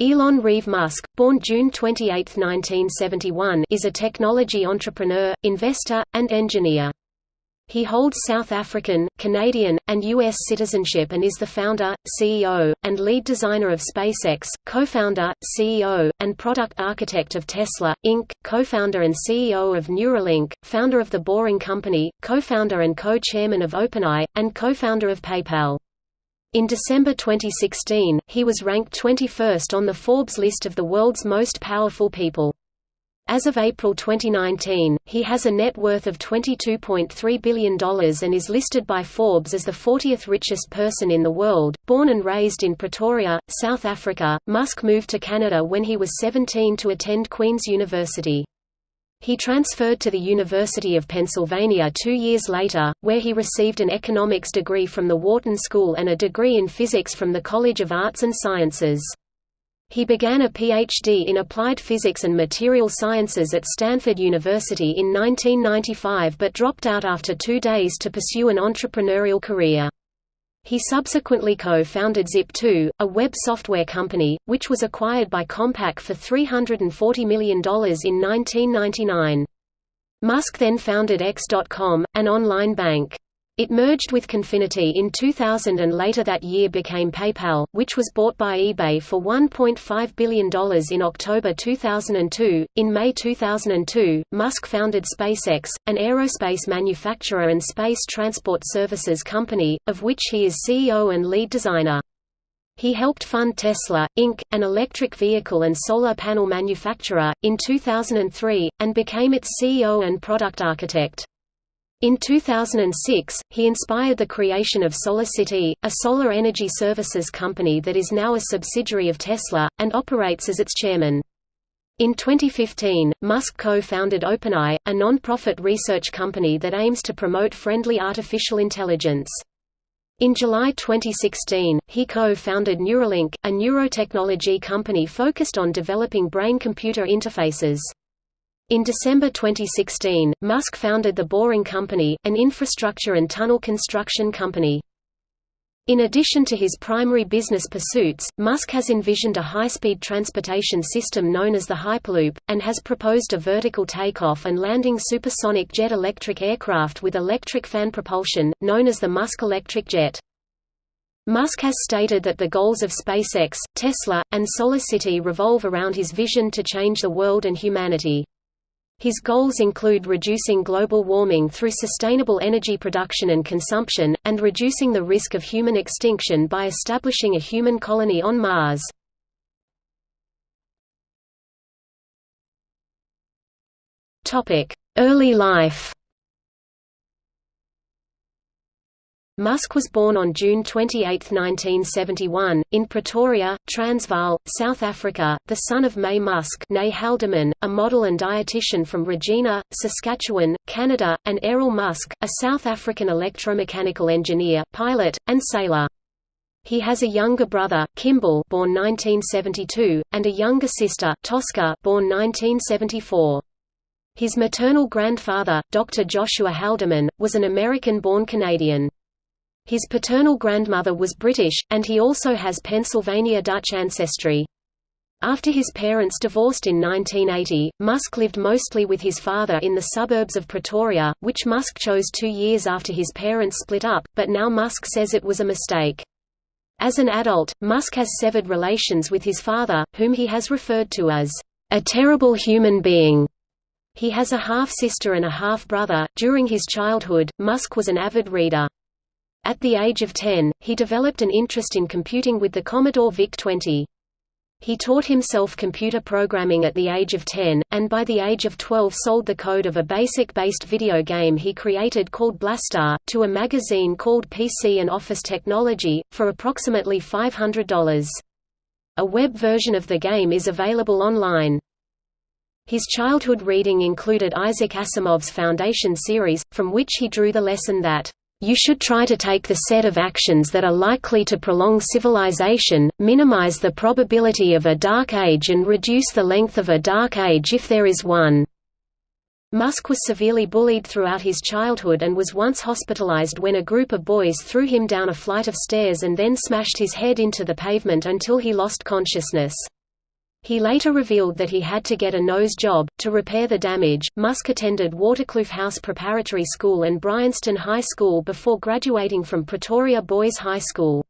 Elon Reeve Musk, born June 28, 1971 is a technology entrepreneur, investor, and engineer. He holds South African, Canadian, and U.S. citizenship and is the founder, CEO, and lead designer of SpaceX, co-founder, CEO, and product architect of Tesla, Inc., co-founder and CEO of Neuralink, founder of The Boring Company, co-founder and co-chairman of OpenAI, and co-founder of PayPal. In December 2016, he was ranked 21st on the Forbes list of the world's most powerful people. As of April 2019, he has a net worth of $22.3 billion and is listed by Forbes as the 40th richest person in the world. Born and raised in Pretoria, South Africa, Musk moved to Canada when he was 17 to attend Queen's University. He transferred to the University of Pennsylvania two years later, where he received an economics degree from the Wharton School and a degree in physics from the College of Arts and Sciences. He began a PhD in applied physics and material sciences at Stanford University in 1995 but dropped out after two days to pursue an entrepreneurial career. He subsequently co-founded Zip2, a web software company, which was acquired by Compaq for $340 million in 1999. Musk then founded X.com, an online bank. It merged with Confinity in 2000 and later that year became PayPal, which was bought by eBay for $1.5 billion in October 2002. In May 2002, Musk founded SpaceX, an aerospace manufacturer and space transport services company, of which he is CEO and lead designer. He helped fund Tesla, Inc., an electric vehicle and solar panel manufacturer, in 2003, and became its CEO and product architect. In 2006, he inspired the creation of SolarCity, a solar energy services company that is now a subsidiary of Tesla, and operates as its chairman. In 2015, Musk co-founded OpenAI, a non-profit research company that aims to promote friendly artificial intelligence. In July 2016, he co-founded Neuralink, a neurotechnology company focused on developing brain-computer interfaces. In December 2016, Musk founded The Boring Company, an infrastructure and tunnel construction company. In addition to his primary business pursuits, Musk has envisioned a high-speed transportation system known as the Hyperloop, and has proposed a vertical takeoff and landing supersonic jet electric aircraft with electric fan propulsion, known as the Musk Electric Jet. Musk has stated that the goals of SpaceX, Tesla, and SolarCity revolve around his vision to change the world and humanity. His goals include reducing global warming through sustainable energy production and consumption, and reducing the risk of human extinction by establishing a human colony on Mars. Early life Musk was born on June 28, 1971, in Pretoria, Transvaal, South Africa, the son of May Musk Haldeman, a model and dietitian from Regina, Saskatchewan, Canada, and Errol Musk, a South African electromechanical engineer, pilot, and sailor. He has a younger brother, Kimball born 1972, and a younger sister, Tosca born 1974. His maternal grandfather, Dr. Joshua Haldeman, was an American-born Canadian. His paternal grandmother was British, and he also has Pennsylvania Dutch ancestry. After his parents divorced in 1980, Musk lived mostly with his father in the suburbs of Pretoria, which Musk chose two years after his parents split up, but now Musk says it was a mistake. As an adult, Musk has severed relations with his father, whom he has referred to as a terrible human being. He has a half-sister and a half-brother. During his childhood, Musk was an avid reader. At the age of 10, he developed an interest in computing with the Commodore VIC-20. He taught himself computer programming at the age of 10, and by the age of 12 sold the code of a BASIC-based video game he created called Blastar, to a magazine called PC and Office Technology, for approximately $500. A web version of the game is available online. His childhood reading included Isaac Asimov's Foundation series, from which he drew the lesson that you should try to take the set of actions that are likely to prolong civilization, minimize the probability of a dark age and reduce the length of a dark age if there is one. Musk was severely bullied throughout his childhood and was once hospitalized when a group of boys threw him down a flight of stairs and then smashed his head into the pavement until he lost consciousness. He later revealed that he had to get a nose job. To repair the damage, Musk attended Waterkloof House Preparatory School and Bryanston High School before graduating from Pretoria Boys High School.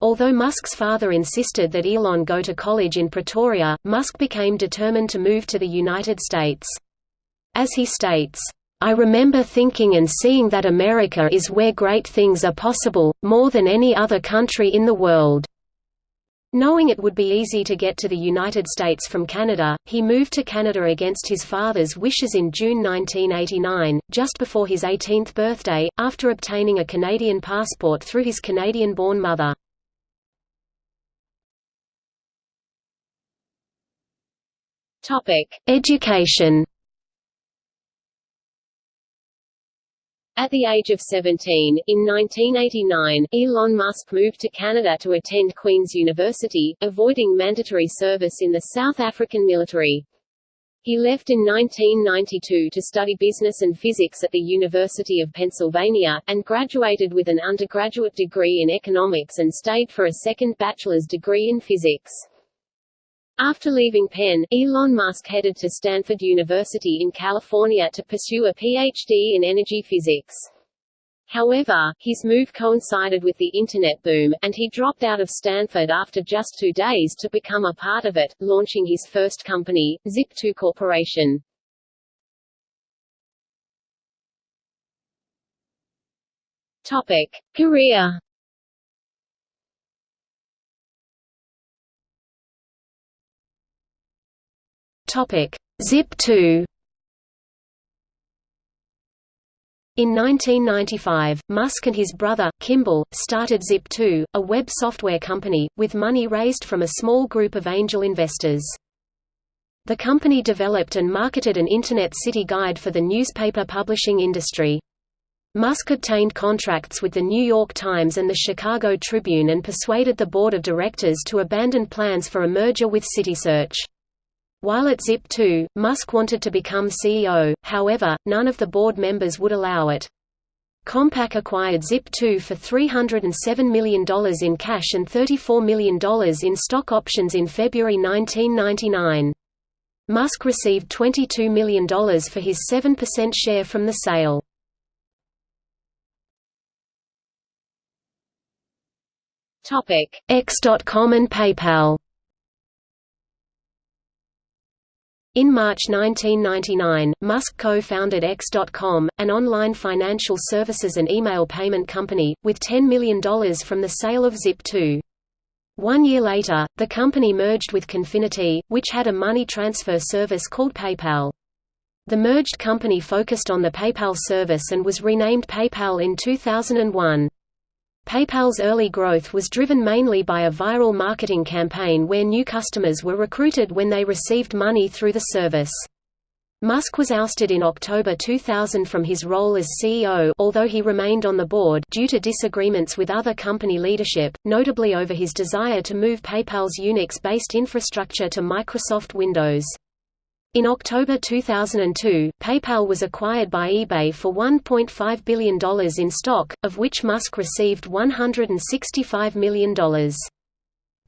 Although Musk's father insisted that Elon go to college in Pretoria, Musk became determined to move to the United States. As he states, I remember thinking and seeing that America is where great things are possible, more than any other country in the world. Knowing it would be easy to get to the United States from Canada, he moved to Canada against his father's wishes in June 1989, just before his 18th birthday, after obtaining a Canadian passport through his Canadian-born mother. Education At the age of 17, in 1989, Elon Musk moved to Canada to attend Queen's University, avoiding mandatory service in the South African military. He left in 1992 to study business and physics at the University of Pennsylvania, and graduated with an undergraduate degree in economics and stayed for a second bachelor's degree in physics. After leaving Penn, Elon Musk headed to Stanford University in California to pursue a PhD in energy physics. However, his move coincided with the Internet boom, and he dropped out of Stanford after just two days to become a part of it, launching his first company, Zip2 Corporation. Topic. Career Zip2 In 1995, Musk and his brother, Kimball, started Zip2, a web software company, with money raised from a small group of angel investors. The company developed and marketed an Internet City Guide for the newspaper publishing industry. Musk obtained contracts with the New York Times and the Chicago Tribune and persuaded the board of directors to abandon plans for a merger with CitySearch. While at Zip2, Musk wanted to become CEO, however, none of the board members would allow it. Compaq acquired Zip2 for $307 million in cash and $34 million in stock options in February 1999. Musk received $22 million for his 7% share from the sale. X.com and PayPal In March 1999, Musk co-founded X.com, an online financial services and email payment company, with $10 million from the sale of Zip2. One year later, the company merged with Confinity, which had a money transfer service called PayPal. The merged company focused on the PayPal service and was renamed PayPal in 2001. PayPal's early growth was driven mainly by a viral marketing campaign where new customers were recruited when they received money through the service. Musk was ousted in October 2000 from his role as CEO although he remained on the board due to disagreements with other company leadership, notably over his desire to move PayPal's Unix-based infrastructure to Microsoft Windows. In October 2002, PayPal was acquired by eBay for $1.5 billion in stock, of which Musk received $165 million.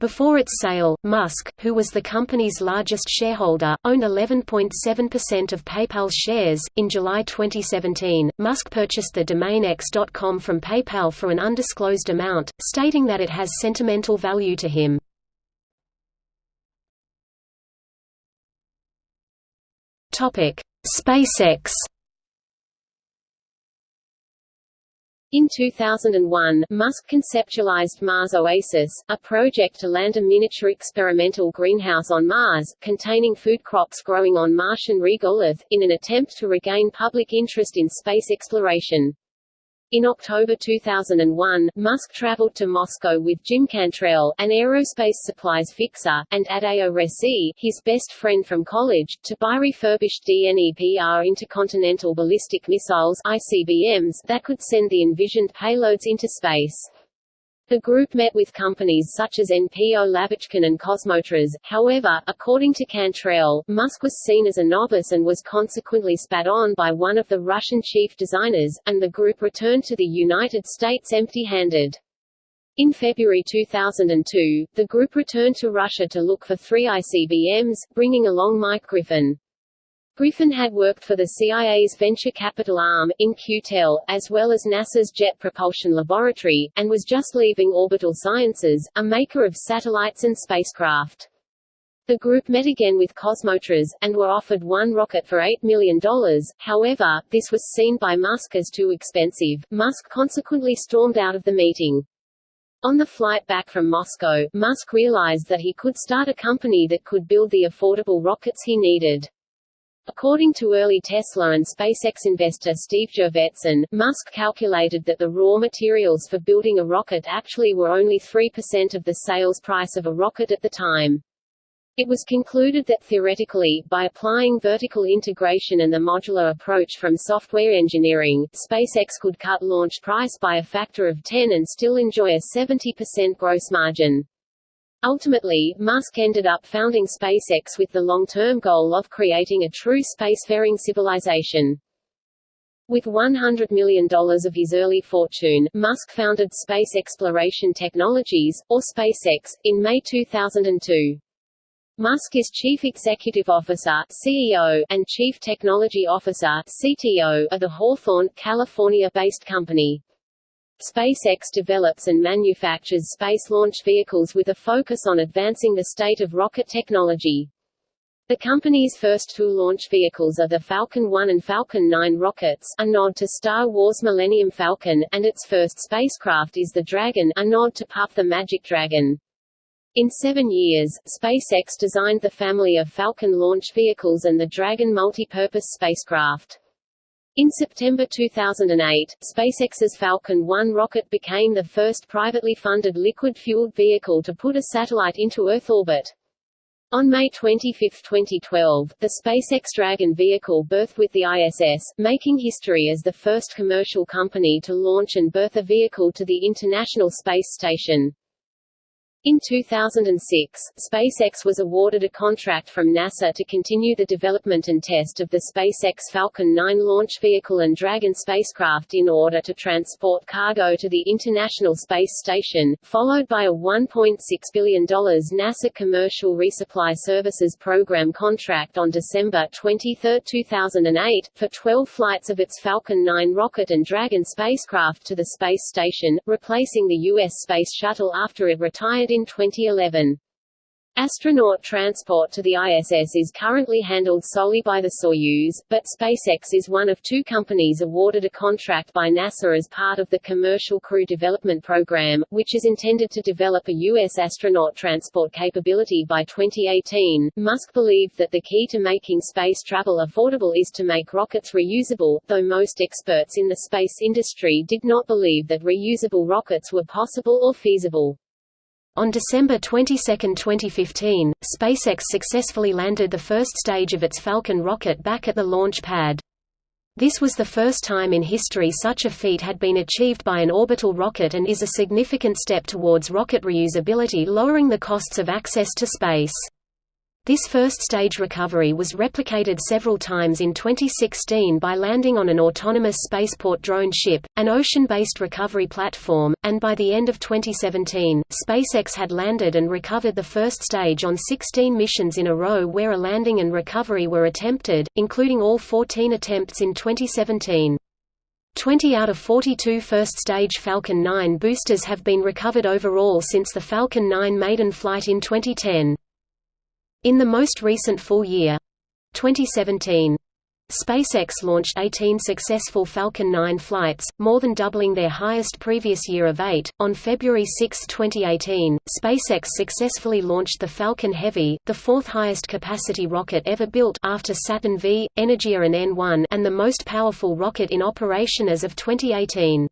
Before its sale, Musk, who was the company's largest shareholder, owned 11.7% of PayPal's shares. In July 2017, Musk purchased the domain X.com from PayPal for an undisclosed amount, stating that it has sentimental value to him. Topic: SpaceX. In 2001, Musk conceptualized Mars Oasis, a project to land a miniature experimental greenhouse on Mars, containing food crops growing on Martian regolith, in an attempt to regain public interest in space exploration. In October 2001, Musk traveled to Moscow with Jim Cantrell, an aerospace supplies fixer, and Adeo Ressi, his best friend from college, to buy refurbished DNEPR intercontinental ballistic missiles ICBMs that could send the envisioned payloads into space. The group met with companies such as NPO Lavochkin and Kosmotras, however, according to Cantrell, Musk was seen as a novice and was consequently spat on by one of the Russian chief designers, and the group returned to the United States empty-handed. In February 2002, the group returned to Russia to look for three ICBMs, bringing along Mike Griffin. Griffin had worked for the CIA's venture capital arm, In-Q-Tel, as well as NASA's Jet Propulsion Laboratory, and was just leaving Orbital Sciences, a maker of satellites and spacecraft. The group met again with Kosmotras, and were offered one rocket for $8 million, however, this was seen by Musk as too expensive. Musk consequently stormed out of the meeting. On the flight back from Moscow, Musk realized that he could start a company that could build the affordable rockets he needed. According to early Tesla and SpaceX investor Steve Jurvetson, Musk calculated that the raw materials for building a rocket actually were only 3% of the sales price of a rocket at the time. It was concluded that theoretically, by applying vertical integration and the modular approach from software engineering, SpaceX could cut launch price by a factor of 10 and still enjoy a 70% gross margin. Ultimately, Musk ended up founding SpaceX with the long-term goal of creating a true spacefaring civilization. With $100 million of his early fortune, Musk founded Space Exploration Technologies, or SpaceX, in May 2002. Musk is Chief Executive Officer CEO, and Chief Technology Officer CTO, of the Hawthorne, California-based company. SpaceX develops and manufactures space launch vehicles with a focus on advancing the state of rocket technology. The company's first two launch vehicles are the Falcon 1 and Falcon 9 rockets a nod to Star Wars Millennium Falcon, and its first spacecraft is the Dragon a nod to Puff the Magic Dragon. In seven years, SpaceX designed the family of Falcon launch vehicles and the Dragon multi-purpose spacecraft. In September 2008, SpaceX's Falcon 1 rocket became the first privately funded liquid-fueled vehicle to put a satellite into Earth orbit. On May 25, 2012, the SpaceX Dragon vehicle berthed with the ISS, making history as the first commercial company to launch and berth a vehicle to the International Space Station. In 2006, SpaceX was awarded a contract from NASA to continue the development and test of the SpaceX Falcon 9 launch vehicle and Dragon spacecraft in order to transport cargo to the International Space Station, followed by a $1.6 billion NASA Commercial Resupply Services Program contract on December 23, 2008, for 12 flights of its Falcon 9 rocket and Dragon spacecraft to the space station, replacing the U.S. Space Shuttle after it retired in 2011. Astronaut transport to the ISS is currently handled solely by the Soyuz, but SpaceX is one of two companies awarded a contract by NASA as part of the Commercial Crew Development Program, which is intended to develop a U.S. astronaut transport capability by 2018. Musk believed that the key to making space travel affordable is to make rockets reusable, though most experts in the space industry did not believe that reusable rockets were possible or feasible. On December 22, 2015, SpaceX successfully landed the first stage of its Falcon rocket back at the launch pad. This was the first time in history such a feat had been achieved by an orbital rocket and is a significant step towards rocket reusability lowering the costs of access to space. This first-stage recovery was replicated several times in 2016 by landing on an autonomous spaceport drone ship, an ocean-based recovery platform, and by the end of 2017, SpaceX had landed and recovered the first stage on 16 missions in a row where a landing and recovery were attempted, including all 14 attempts in 2017. 20 out of 42 first-stage Falcon 9 boosters have been recovered overall since the Falcon 9 maiden flight in 2010. In the most recent full year 2017 SpaceX launched 18 successful Falcon 9 flights, more than doubling their highest previous year of 8. On February 6, 2018, SpaceX successfully launched the Falcon Heavy, the fourth highest capacity rocket ever built after Saturn V, Energia and N1 and the most powerful rocket in operation as of 2018.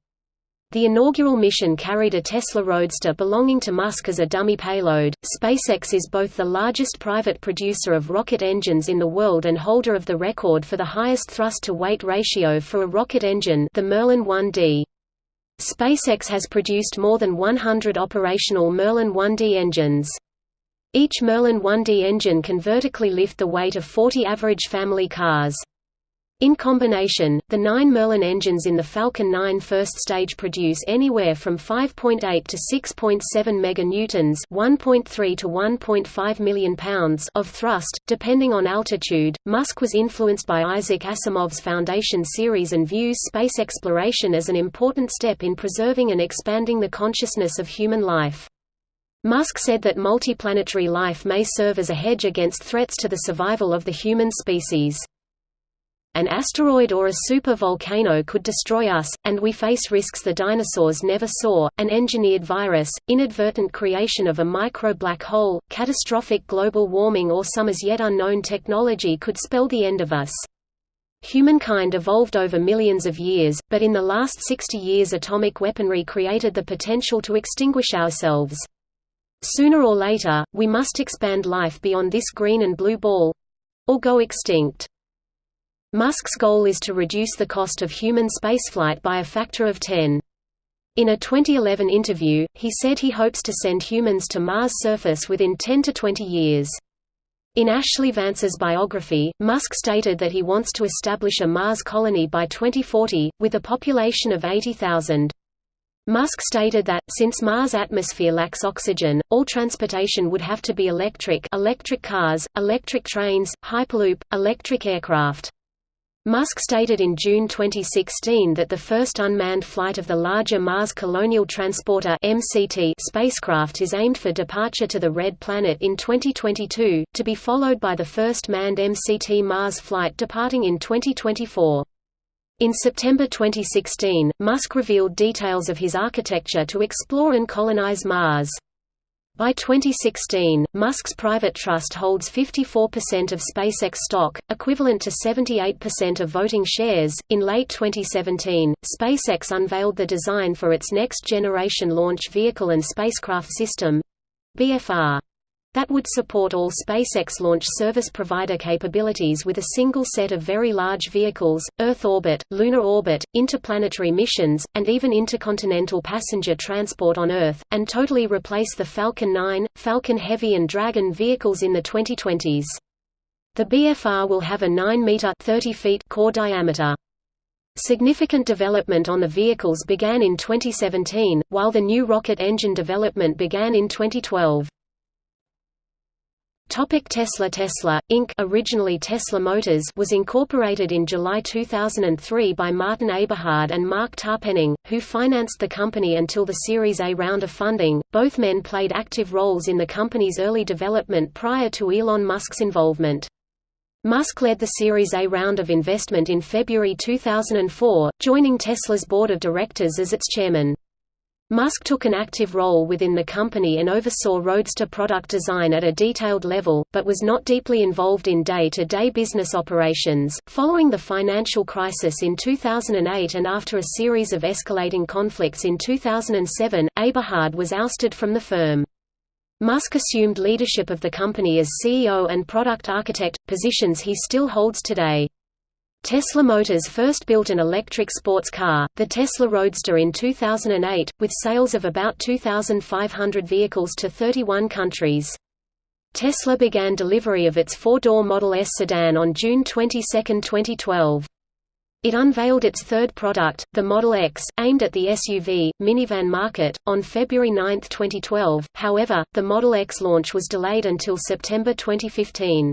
The inaugural mission carried a Tesla Roadster belonging to Musk as a dummy payload. SpaceX is both the largest private producer of rocket engines in the world and holder of the record for the highest thrust-to-weight ratio for a rocket engine, the Merlin 1D. SpaceX has produced more than 100 operational Merlin 1D engines. Each Merlin 1D engine can vertically lift the weight of 40 average family cars. In combination, the nine Merlin engines in the Falcon 9 first stage produce anywhere from 5.8 to 6.7 meganewtons (1.3 to 1.5 million pounds) of thrust, depending on altitude. Musk was influenced by Isaac Asimov's Foundation series and views space exploration as an important step in preserving and expanding the consciousness of human life. Musk said that multiplanetary life may serve as a hedge against threats to the survival of the human species. An asteroid or a super-volcano could destroy us, and we face risks the dinosaurs never saw, an engineered virus, inadvertent creation of a micro-black hole, catastrophic global warming or some as yet unknown technology could spell the end of us. Humankind evolved over millions of years, but in the last 60 years atomic weaponry created the potential to extinguish ourselves. Sooner or later, we must expand life beyond this green and blue ball—or go extinct. Musk's goal is to reduce the cost of human spaceflight by a factor of 10. In a 2011 interview, he said he hopes to send humans to Mars' surface within 10 to 20 years. In Ashlee Vance's biography, Musk stated that he wants to establish a Mars colony by 2040, with a population of 80,000. Musk stated that, since Mars' atmosphere lacks oxygen, all transportation would have to be electric electric cars, electric trains, hyperloop, electric aircraft. Musk stated in June 2016 that the first unmanned flight of the larger Mars Colonial Transporter (MCT) spacecraft is aimed for departure to the Red Planet in 2022, to be followed by the first manned MCT Mars flight departing in 2024. In September 2016, Musk revealed details of his architecture to explore and colonize Mars. By 2016, Musk's private trust holds 54% of SpaceX stock, equivalent to 78% of voting shares. In late 2017, SpaceX unveiled the design for its next generation launch vehicle and spacecraft system BFR that would support all SpaceX launch service provider capabilities with a single set of very large vehicles, Earth orbit, lunar orbit, interplanetary missions, and even intercontinental passenger transport on Earth, and totally replace the Falcon 9, Falcon Heavy and Dragon vehicles in the 2020s. The BFR will have a 9-meter core diameter. Significant development on the vehicles began in 2017, while the new rocket engine development began in 2012. Topic Tesla Tesla, Inc. originally Tesla Motors was incorporated in July 2003 by Martin Eberhard and Marc Tarpenning, who financed the company until the Series A round of funding. Both men played active roles in the company's early development prior to Elon Musk's involvement. Musk led the Series A round of investment in February 2004, joining Tesla's board of directors as its chairman. Musk took an active role within the company and oversaw Roadster product design at a detailed level, but was not deeply involved in day-to-day -day business operations. Following the financial crisis in 2008 and after a series of escalating conflicts in 2007, Eberhard was ousted from the firm. Musk assumed leadership of the company as CEO and product architect, positions he still holds today. Tesla Motors first built an electric sports car, the Tesla Roadster in 2008, with sales of about 2,500 vehicles to 31 countries. Tesla began delivery of its four-door Model S sedan on June 22, 2012. It unveiled its third product, the Model X, aimed at the SUV, minivan market, on February 9, 2012, however, the Model X launch was delayed until September 2015.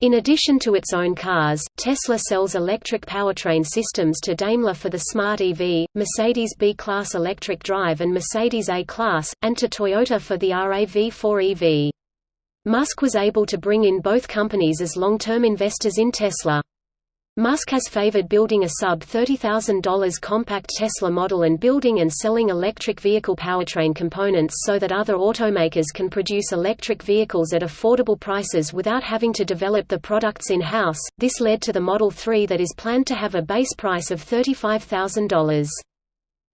In addition to its own cars, Tesla sells electric powertrain systems to Daimler for the Smart EV, Mercedes B-Class electric drive and Mercedes A-Class, and to Toyota for the RAV4 EV. Musk was able to bring in both companies as long-term investors in Tesla. Musk has favored building a sub-$30,000 compact Tesla model and building and selling electric vehicle powertrain components so that other automakers can produce electric vehicles at affordable prices without having to develop the products in-house. This led to the Model 3 that is planned to have a base price of $35,000.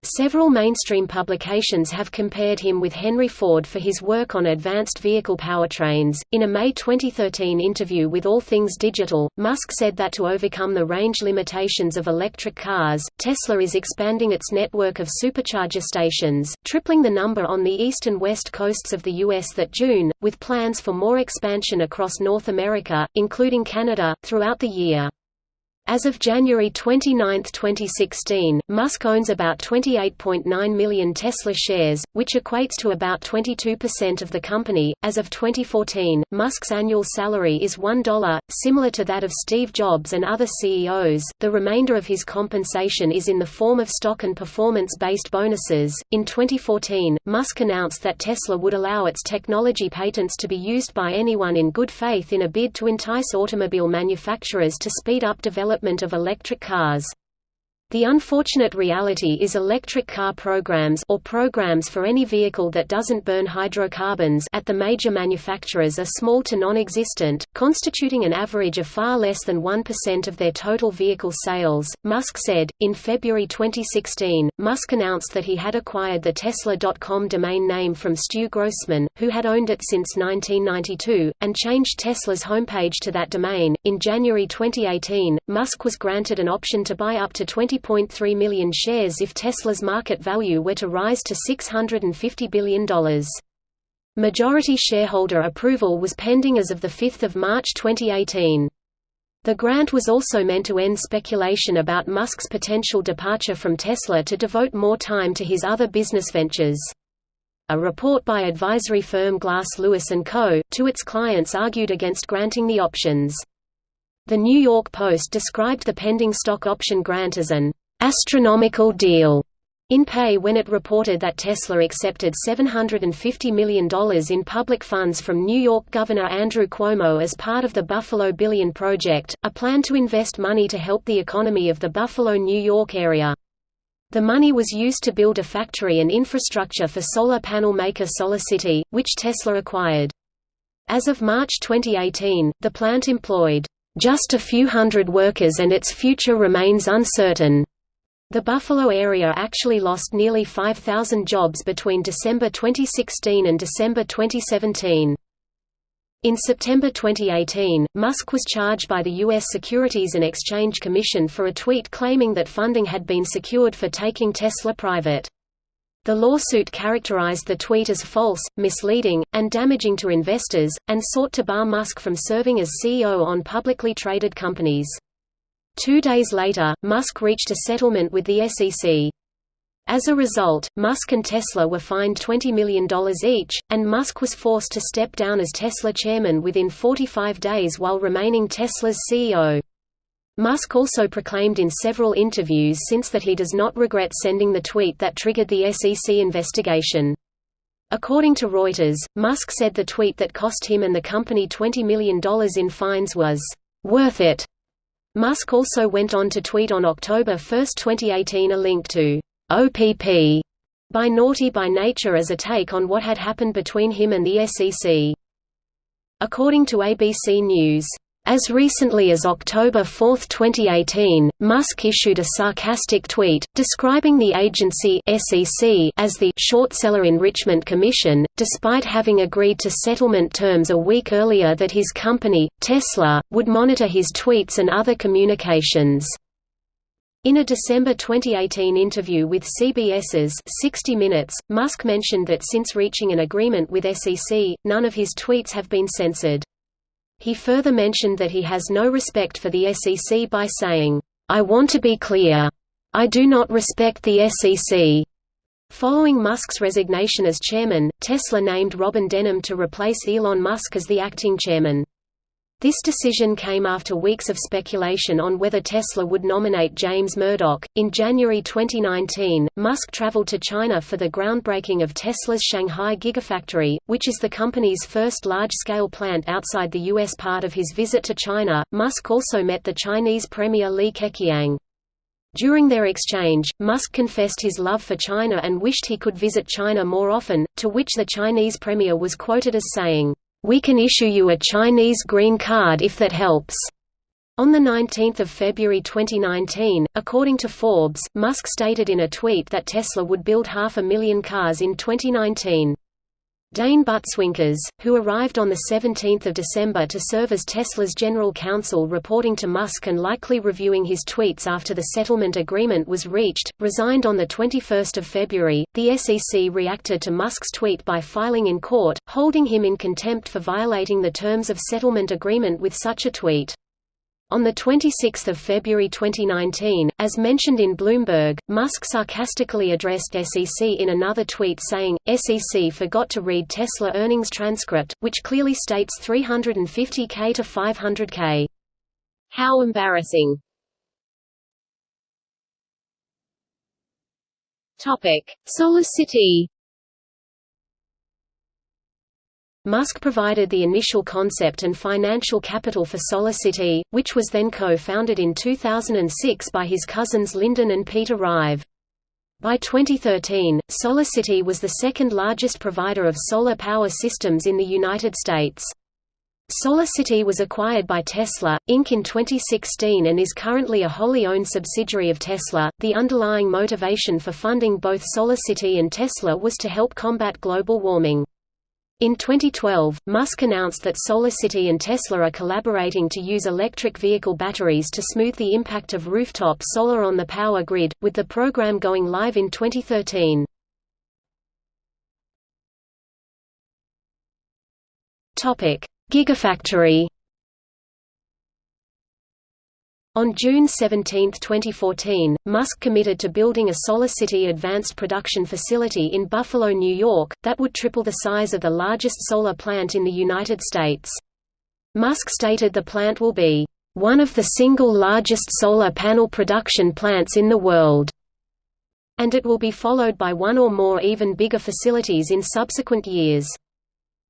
Several mainstream publications have compared him with Henry Ford for his work on advanced vehicle powertrains. In a May 2013 interview with All Things Digital, Musk said that to overcome the range limitations of electric cars, Tesla is expanding its network of supercharger stations, tripling the number on the east and west coasts of the U.S. that June, with plans for more expansion across North America, including Canada, throughout the year. As of January 29, 2016, Musk owns about 28.9 million Tesla shares, which equates to about 22% of the company. As of 2014, Musk's annual salary is $1, similar to that of Steve Jobs and other CEOs. The remainder of his compensation is in the form of stock and performance based bonuses. In 2014, Musk announced that Tesla would allow its technology patents to be used by anyone in good faith in a bid to entice automobile manufacturers to speed up development development of electric cars. The unfortunate reality is electric car programs or programs for any vehicle that doesn't burn hydrocarbons at the major manufacturers are small to non-existent, constituting an average of far less than 1% of their total vehicle sales. Musk said, in February 2016, Musk announced that he had acquired the Tesla.com domain name from Stu Grossman, who had owned it since 1992, and changed Tesla's homepage to that domain. In January 2018, Musk was granted an option to buy up to 20 3.3 million shares if Tesla's market value were to rise to $650 billion. Majority shareholder approval was pending as of 5 March 2018. The grant was also meant to end speculation about Musk's potential departure from Tesla to devote more time to his other business ventures. A report by advisory firm Glass Lewis & Co., to its clients argued against granting the options. The New York Post described the pending stock option grant as an astronomical deal in pay when it reported that Tesla accepted $750 million in public funds from New York Governor Andrew Cuomo as part of the Buffalo Billion Project, a plan to invest money to help the economy of the Buffalo, New York area. The money was used to build a factory and infrastructure for solar panel maker SolarCity, which Tesla acquired. As of March 2018, the plant employed just a few hundred workers and its future remains uncertain. The Buffalo area actually lost nearly 5,000 jobs between December 2016 and December 2017. In September 2018, Musk was charged by the U.S. Securities and Exchange Commission for a tweet claiming that funding had been secured for taking Tesla private. The lawsuit characterized the tweet as false, misleading, and damaging to investors, and sought to bar Musk from serving as CEO on publicly traded companies. Two days later, Musk reached a settlement with the SEC. As a result, Musk and Tesla were fined $20 million each, and Musk was forced to step down as Tesla chairman within 45 days while remaining Tesla's CEO. Musk also proclaimed in several interviews since that he does not regret sending the tweet that triggered the SEC investigation. According to Reuters, Musk said the tweet that cost him and the company $20 million in fines was, "...worth it." Musk also went on to tweet on October 1, 2018 a link to OPP by Naughty by Nature as a take on what had happened between him and the SEC. According to ABC News, as recently as October 4, 2018, Musk issued a sarcastic tweet, describing the agency SEC as the «short seller enrichment commission», despite having agreed to settlement terms a week earlier that his company, Tesla, would monitor his tweets and other communications. In a December 2018 interview with CBS's 60 Minutes, Musk mentioned that since reaching an agreement with SEC, none of his tweets have been censored. He further mentioned that he has no respect for the SEC by saying, I want to be clear. I do not respect the SEC. Following Musk's resignation as chairman, Tesla named Robyn Denholm to replace Elon Musk as the acting chairman. This decision came after weeks of speculation on whether Tesla would nominate James Murdoch. In January 2019, Musk traveled to China for the groundbreaking of Tesla's Shanghai Gigafactory, which is the company's first large scale plant outside the U.S. Part of his visit to China, Musk also met the Chinese Premier Li Keqiang. During their exchange, Musk confessed his love for China and wished he could visit China more often, to which the Chinese premier was quoted as saying, we can issue you a Chinese green card if that helps. On 19 February 2019, according to Forbes, Musk stated in a tweet that Tesla would build half a million cars in 2019. Dane Butswinkas, who arrived on 17 December to serve as Tesla's general counsel reporting to Musk and likely reviewing his tweets after the settlement agreement was reached, resigned on 21 February. The SEC reacted to Musk's tweet by filing in court, holding him in contempt for violating the terms of settlement agreement with such a tweet. On 26 February 2019, as mentioned in Bloomberg, Musk sarcastically addressed SEC in another tweet saying, SEC forgot to read Tesla earnings transcript, which clearly states 350k to 500k. How embarrassing. Topic: SolarCity Musk provided the initial concept and financial capital for SolarCity, which was then co-founded in 2006 by his cousins Lyndon and Peter Rive. By 2013, SolarCity was the second largest provider of solar power systems in the United States. SolarCity was acquired by Tesla, Inc. in 2016 and is currently a wholly owned subsidiary of Tesla. The underlying motivation for funding both SolarCity and Tesla was to help combat global warming. In 2012, Musk announced that SolarCity and Tesla are collaborating to use electric vehicle batteries to smooth the impact of rooftop solar on the power grid, with the program going live in 2013. Gigafactory on June 17, 2014, Musk committed to building a SolarCity advanced production facility in Buffalo, New York, that would triple the size of the largest solar plant in the United States. Musk stated the plant will be, "...one of the single largest solar panel production plants in the world." and it will be followed by one or more even bigger facilities in subsequent years.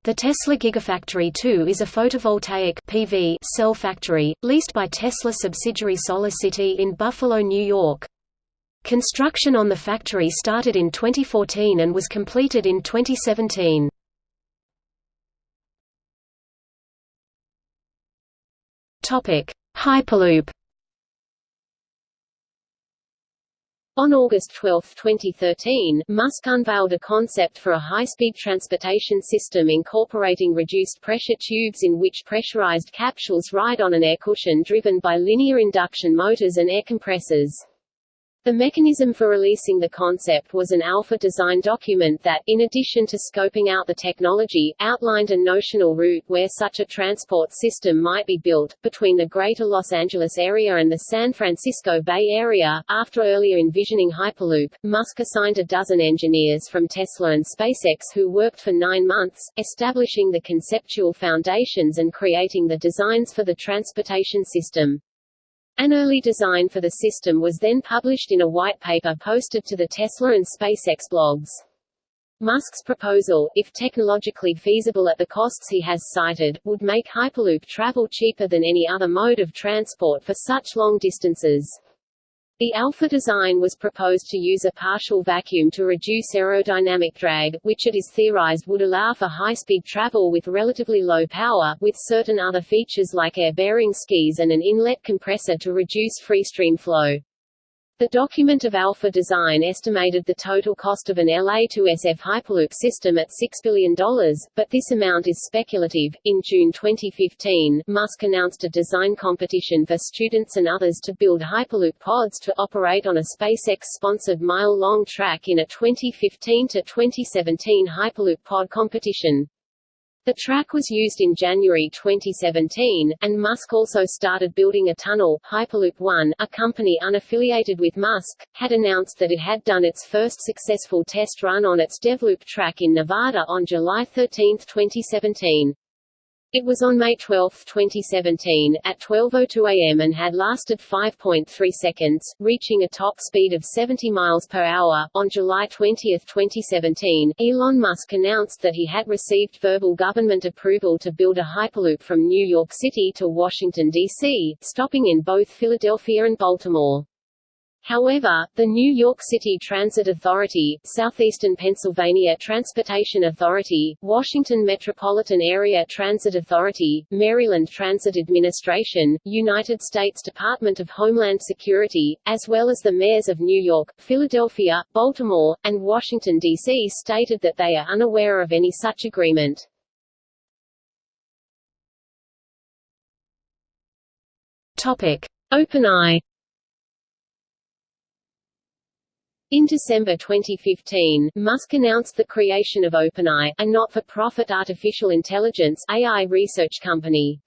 The Tesla Gigafactory 2 is a photovoltaic PV cell factory, leased by Tesla subsidiary SolarCity in Buffalo, New York. Construction on the factory started in 2014 and was completed in 2017. Hyperloop On August 12, 2013, Musk unveiled a concept for a high-speed transportation system incorporating reduced-pressure tubes in which pressurized capsules ride on an air cushion driven by linear induction motors and air compressors. The mechanism for releasing the concept was an alpha design document that, in addition to scoping out the technology, outlined a notional route where such a transport system might be built, between the Greater Los Angeles area and the San Francisco Bay Area. After earlier envisioning Hyperloop, Musk assigned a dozen engineers from Tesla and SpaceX who worked for nine months, establishing the conceptual foundations and creating the designs for the transportation system. An early design for the system was then published in a white paper posted to the Tesla and SpaceX blogs. Musk's proposal, if technologically feasible at the costs he has cited, would make Hyperloop travel cheaper than any other mode of transport for such long distances. The Alpha design was proposed to use a partial vacuum to reduce aerodynamic drag, which it is theorized would allow for high-speed travel with relatively low power, with certain other features like air-bearing skis and an inlet compressor to reduce free stream flow. The document of Alpha Design estimated the total cost of an LA to SF Hyperloop system at $6 billion, but this amount is speculative. In June 2015, Musk announced a design competition for students and others to build Hyperloop pods to operate on a SpaceX sponsored mile long track in a 2015 to 2017 Hyperloop pod competition. The track was used in January 2017, and Musk also started building a tunnel. Hyperloop One, a company unaffiliated with Musk, had announced that it had done its first successful test run on its DevLoop track in Nevada on July 13, 2017. It was on May 12, 2017, at 12.02 am and had lasted 5.3 seconds, reaching a top speed of 70 miles per hour. On July 20, 2017, Elon Musk announced that he had received verbal government approval to build a Hyperloop from New York City to Washington, D.C., stopping in both Philadelphia and Baltimore. However, the New York City Transit Authority, Southeastern Pennsylvania Transportation Authority, Washington Metropolitan Area Transit Authority, Maryland Transit Administration, United States Department of Homeland Security, as well as the mayors of New York, Philadelphia, Baltimore, and Washington, D.C. stated that they are unaware of any such agreement. Topic. OpenAI In December 2015, Musk announced the creation of OpenAI, a not-for-profit artificial intelligence AI research company.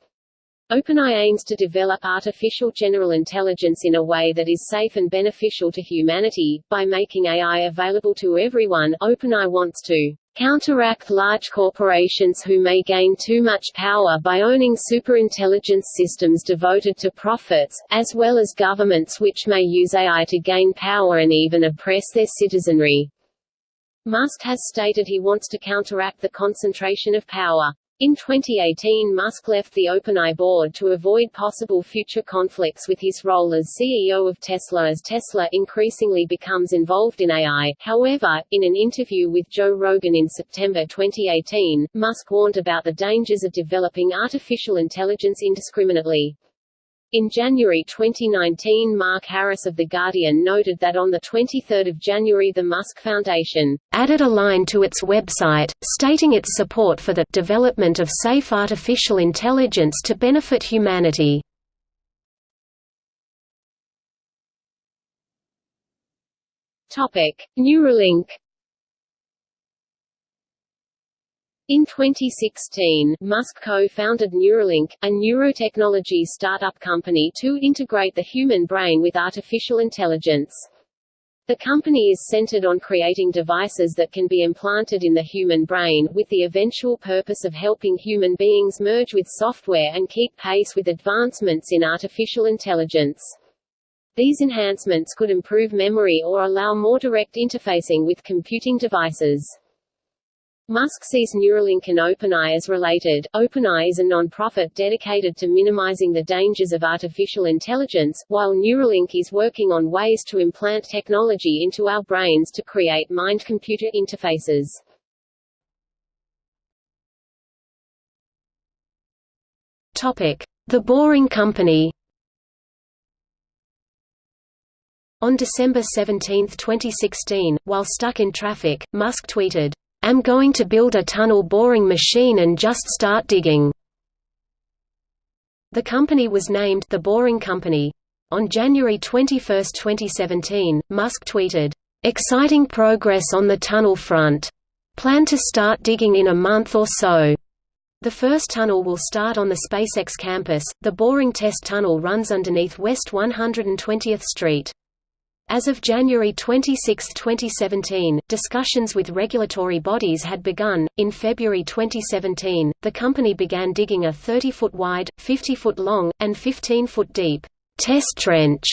OpenAI aims to develop artificial general intelligence in a way that is safe and beneficial to humanity. By making AI available to everyone, OpenAI wants to counteract large corporations who may gain too much power by owning superintelligence systems devoted to profits, as well as governments which may use AI to gain power and even oppress their citizenry. Musk has stated he wants to counteract the concentration of power. In 2018 Musk left the OpenAI board to avoid possible future conflicts with his role as CEO of Tesla as Tesla increasingly becomes involved in AI. However, in an interview with Joe Rogan in September 2018, Musk warned about the dangers of developing artificial intelligence indiscriminately. In January 2019 Mark Harris of The Guardian noted that on 23 January the Musk Foundation added a line to its website, stating its support for the development of safe artificial intelligence to benefit humanity. Neuralink In 2016, Musk co-founded Neuralink, a neurotechnology startup company to integrate the human brain with artificial intelligence. The company is centered on creating devices that can be implanted in the human brain, with the eventual purpose of helping human beings merge with software and keep pace with advancements in artificial intelligence. These enhancements could improve memory or allow more direct interfacing with computing devices. Musk sees Neuralink and OpenAI as related. OpenAI is a non-profit dedicated to minimizing the dangers of artificial intelligence, while Neuralink is working on ways to implant technology into our brains to create mind-computer interfaces. Topic: The Boring Company. On December 17, 2016, while stuck in traffic, Musk tweeted, am going to build a tunnel boring machine and just start digging." The company was named The Boring Company. On January 21, 2017, Musk tweeted, "...exciting progress on the tunnel front. Plan to start digging in a month or so." The first tunnel will start on the SpaceX campus. The Boring Test Tunnel runs underneath West 120th Street. As of January 26, 2017, discussions with regulatory bodies had begun. In February 2017, the company began digging a 30 foot wide, 50 foot long, and 15 foot deep test trench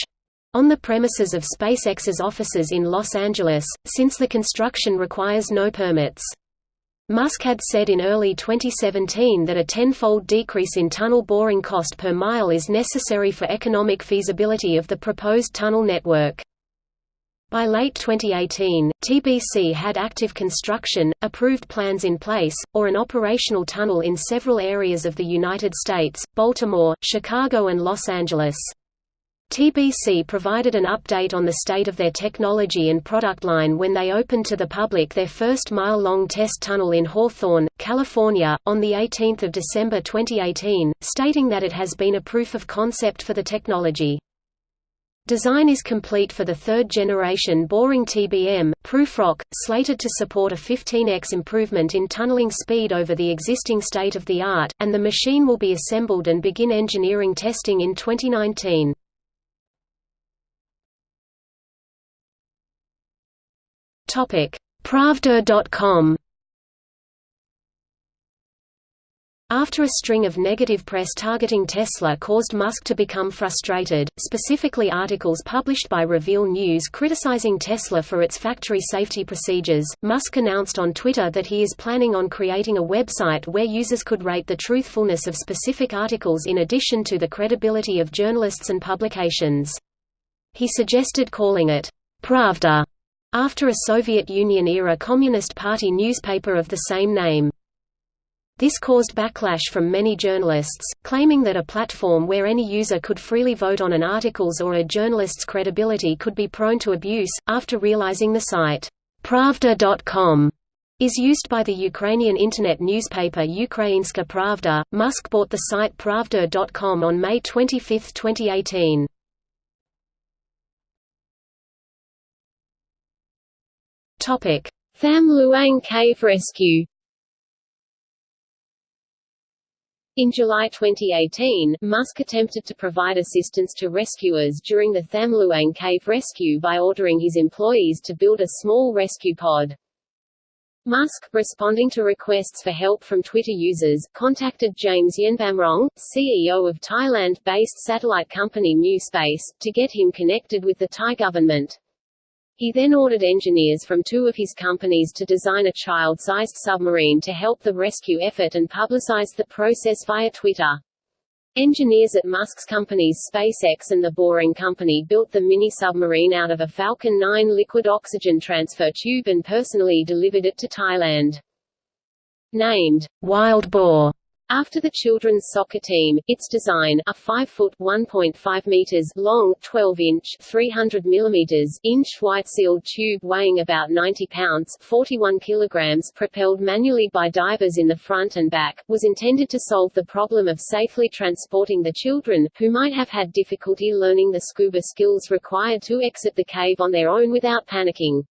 on the premises of SpaceX's offices in Los Angeles, since the construction requires no permits. Musk had said in early 2017 that a tenfold decrease in tunnel boring cost per mile is necessary for economic feasibility of the proposed tunnel network. By late 2018, TBC had active construction, approved plans in place, or an operational tunnel in several areas of the United States, Baltimore, Chicago and Los Angeles. TBC provided an update on the state of their technology and product line when they opened to the public their first mile-long test tunnel in Hawthorne, California, on 18 December 2018, stating that it has been a proof of concept for the technology. Design is complete for the third-generation boring TBM, Prufrock, slated to support a 15x improvement in tunneling speed over the existing state-of-the-art, and the machine will be assembled and begin engineering testing in 2019. Pravda.com After a string of negative press targeting Tesla caused Musk to become frustrated, specifically articles published by Reveal News criticizing Tesla for its factory safety procedures, Musk announced on Twitter that he is planning on creating a website where users could rate the truthfulness of specific articles in addition to the credibility of journalists and publications. He suggested calling it, Pravda, after a Soviet Union-era Communist Party newspaper of the same name. This caused backlash from many journalists, claiming that a platform where any user could freely vote on an article's or a journalist's credibility could be prone to abuse. After realizing the site, Pravda.com is used by the Ukrainian internet newspaper Ukrainska Pravda, Musk bought the site Pravda.com on May 25, 2018. Tham Luang Cave Rescue In July 2018, Musk attempted to provide assistance to rescuers during the Tham Luang cave rescue by ordering his employees to build a small rescue pod. Musk, responding to requests for help from Twitter users, contacted James Yenbamrong, CEO of Thailand-based satellite company Mu Space, to get him connected with the Thai government. He then ordered engineers from two of his companies to design a child-sized submarine to help the rescue effort and publicized the process via Twitter. Engineers at Musk's companies SpaceX and the Boring Company built the mini-submarine out of a Falcon 9 liquid oxygen transfer tube and personally delivered it to Thailand. Named, Wild Boar, after the children's soccer team, its design, a 5-foot (1.5 meters) long, 12-inch (300 millimeters) inch white-sealed tube weighing about 90 pounds (41 kilograms), propelled manually by divers in the front and back, was intended to solve the problem of safely transporting the children, who might have had difficulty learning the scuba skills required to exit the cave on their own without panicking.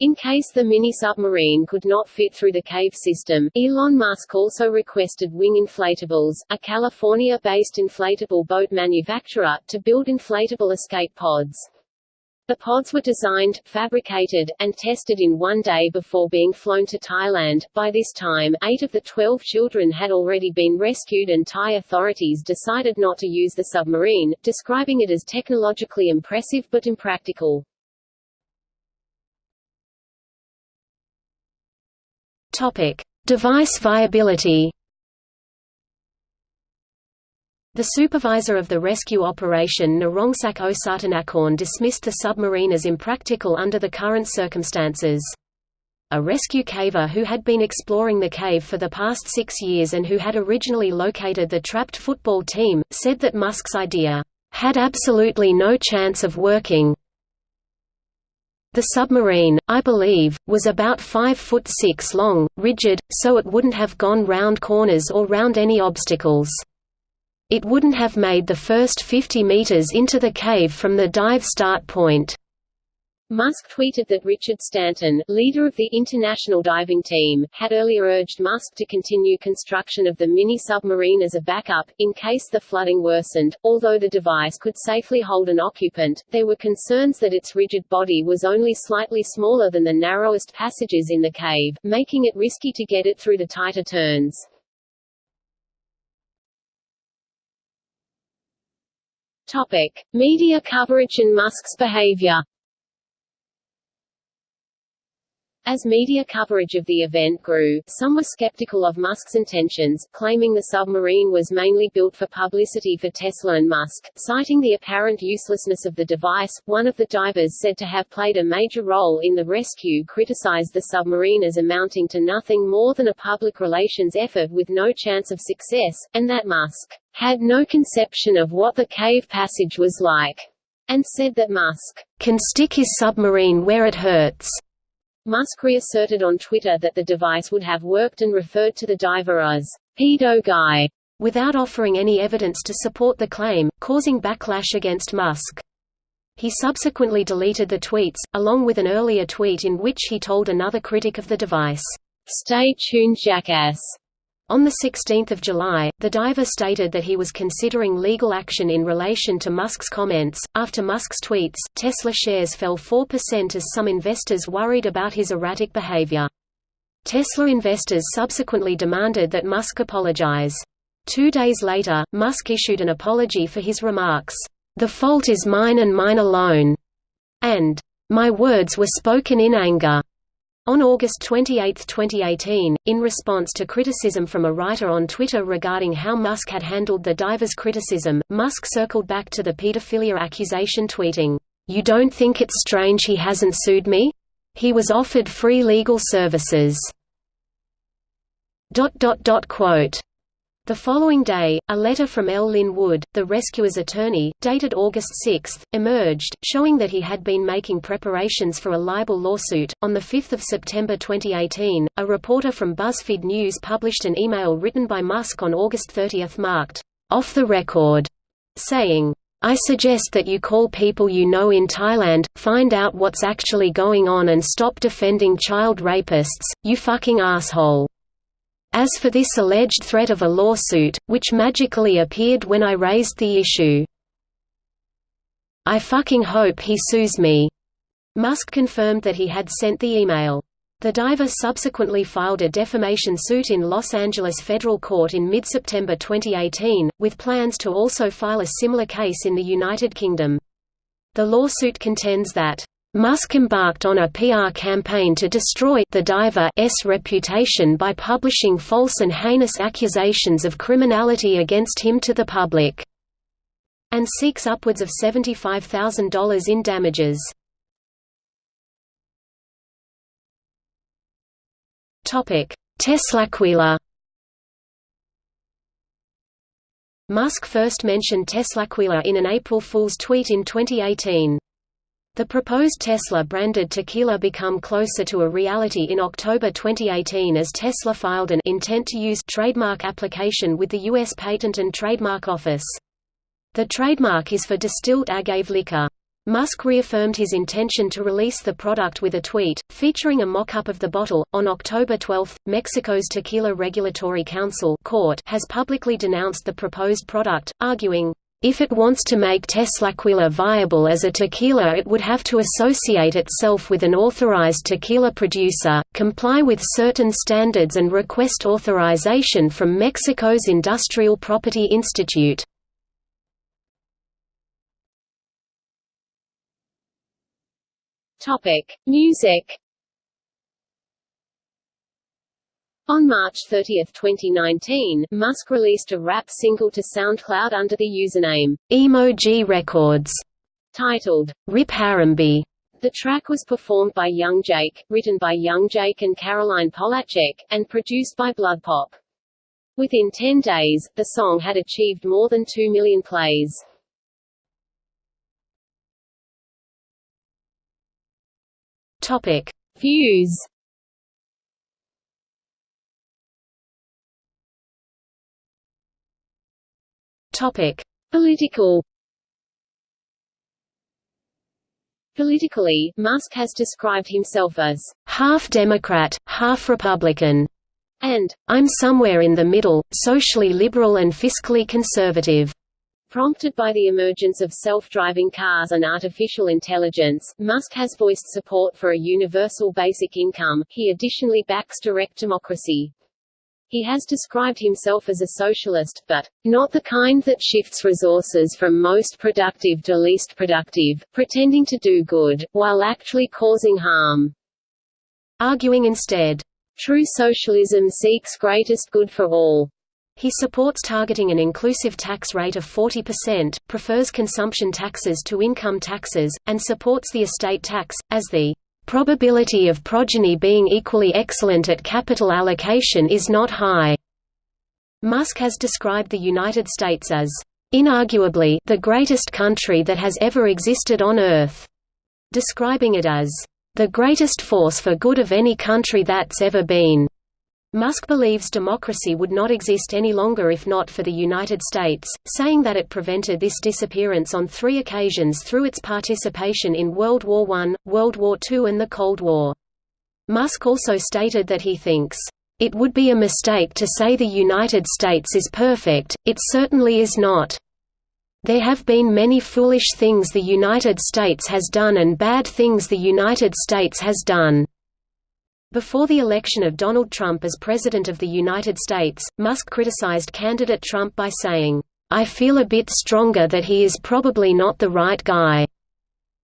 In case the mini-submarine could not fit through the cave system, Elon Musk also requested Wing Inflatables, a California-based inflatable boat manufacturer, to build inflatable escape pods. The pods were designed, fabricated, and tested in one day before being flown to Thailand. By this time, eight of the 12 children had already been rescued and Thai authorities decided not to use the submarine, describing it as technologically impressive but impractical. Topic: Device viability. The supervisor of the rescue operation Narongsak Osatanakorn dismissed the submarine as impractical under the current circumstances. A rescue caver who had been exploring the cave for the past six years and who had originally located the trapped football team, said that Musk's idea, "...had absolutely no chance of working, the submarine, I believe, was about 5 foot 6 long, rigid, so it wouldn't have gone round corners or round any obstacles. It wouldn't have made the first 50 meters into the cave from the dive start point. Musk tweeted that Richard Stanton, leader of the international diving team, had earlier urged Musk to continue construction of the mini-submarine as a backup, in case the flooding worsened. Although the device could safely hold an occupant, there were concerns that its rigid body was only slightly smaller than the narrowest passages in the cave, making it risky to get it through the tighter turns. Topic. Media coverage and Musk's behavior As media coverage of the event grew, some were skeptical of Musk's intentions, claiming the submarine was mainly built for publicity for Tesla and Musk. Citing the apparent uselessness of the device, one of the divers said to have played a major role in the rescue criticized the submarine as amounting to nothing more than a public relations effort with no chance of success, and that Musk had no conception of what the cave passage was like, and said that Musk can stick his submarine where it hurts. Musk reasserted on Twitter that the device would have worked and referred to the diver as pedo guy, without offering any evidence to support the claim, causing backlash against Musk. He subsequently deleted the tweets, along with an earlier tweet in which he told another critic of the device, "'Stay tuned jackass' On 16 July, the diver stated that he was considering legal action in relation to Musk's comments. After Musk's tweets, Tesla shares fell 4% as some investors worried about his erratic behavior. Tesla investors subsequently demanded that Musk apologize. Two days later, Musk issued an apology for his remarks, "The fault is mine and mine alone," and "My words were spoken in anger." On August 28, 2018, in response to criticism from a writer on Twitter regarding how Musk had handled the diver's criticism, Musk circled back to the pedophilia accusation tweeting, "You don't think it's strange he hasn't sued me? He was offered free legal services." Quote, the following day, a letter from L. Lin Wood, the rescuer's attorney, dated August 6, emerged, showing that he had been making preparations for a libel lawsuit. On 5 September 2018, a reporter from BuzzFeed News published an email written by Musk on August 30 marked, off the record, saying, I suggest that you call people you know in Thailand, find out what's actually going on and stop defending child rapists, you fucking asshole. As for this alleged threat of a lawsuit, which magically appeared when I raised the issue, I fucking hope he sues me." Musk confirmed that he had sent the email. The diver subsequently filed a defamation suit in Los Angeles federal court in mid-September 2018, with plans to also file a similar case in the United Kingdom. The lawsuit contends that Musk embarked on a PR campaign to destroy the diver's reputation by publishing false and heinous accusations of criminality against him to the public, and seeks upwards of $75,000 in damages. Teslaquila Musk first mentioned Teslaquila in an April Fool's tweet in 2018. The proposed Tesla-branded tequila become closer to a reality in October 2018 as Tesla filed an intent to use trademark application with the U.S. Patent and Trademark Office. The trademark is for distilled agave liquor. Musk reaffirmed his intention to release the product with a tweet, featuring a mock-up of the bottle. On October 12, Mexico's Tequila Regulatory Council court has publicly denounced the proposed product, arguing, if it wants to make Teslaquila viable as a tequila it would have to associate itself with an authorized tequila producer, comply with certain standards and request authorization from Mexico's Industrial Property Institute. Topic: Music. On March 30, 2019, Musk released a rap single to SoundCloud under the username Emo G Records, titled Rip Harambe. The track was performed by Yung Jake, written by Yung Jake and Caroline Polachek, and produced by Bloodpop. Within 10 days, the song had achieved more than 2 million plays. Topic: Views. Topic: Political. Politically, Musk has described himself as half Democrat, half Republican, and I'm somewhere in the middle, socially liberal and fiscally conservative. Prompted by the emergence of self-driving cars and artificial intelligence, Musk has voiced support for a universal basic income. He additionally backs direct democracy. He has described himself as a socialist, but not the kind that shifts resources from most productive to least productive, pretending to do good, while actually causing harm. Arguing instead, true socialism seeks greatest good for all. He supports targeting an inclusive tax rate of 40%, prefers consumption taxes to income taxes, and supports the estate tax, as the probability of progeny being equally excellent at capital allocation is not high. Musk has described the United States as inarguably the greatest country that has ever existed on Earth, describing it as the greatest force for good of any country that's ever been. Musk believes democracy would not exist any longer if not for the United States, saying that it prevented this disappearance on three occasions through its participation in World War I, World War II and the Cold War. Musk also stated that he thinks, "...it would be a mistake to say the United States is perfect, it certainly is not. There have been many foolish things the United States has done and bad things the United States has done." Before the election of Donald Trump as President of the United States, Musk criticized candidate Trump by saying, I feel a bit stronger that he is probably not the right guy.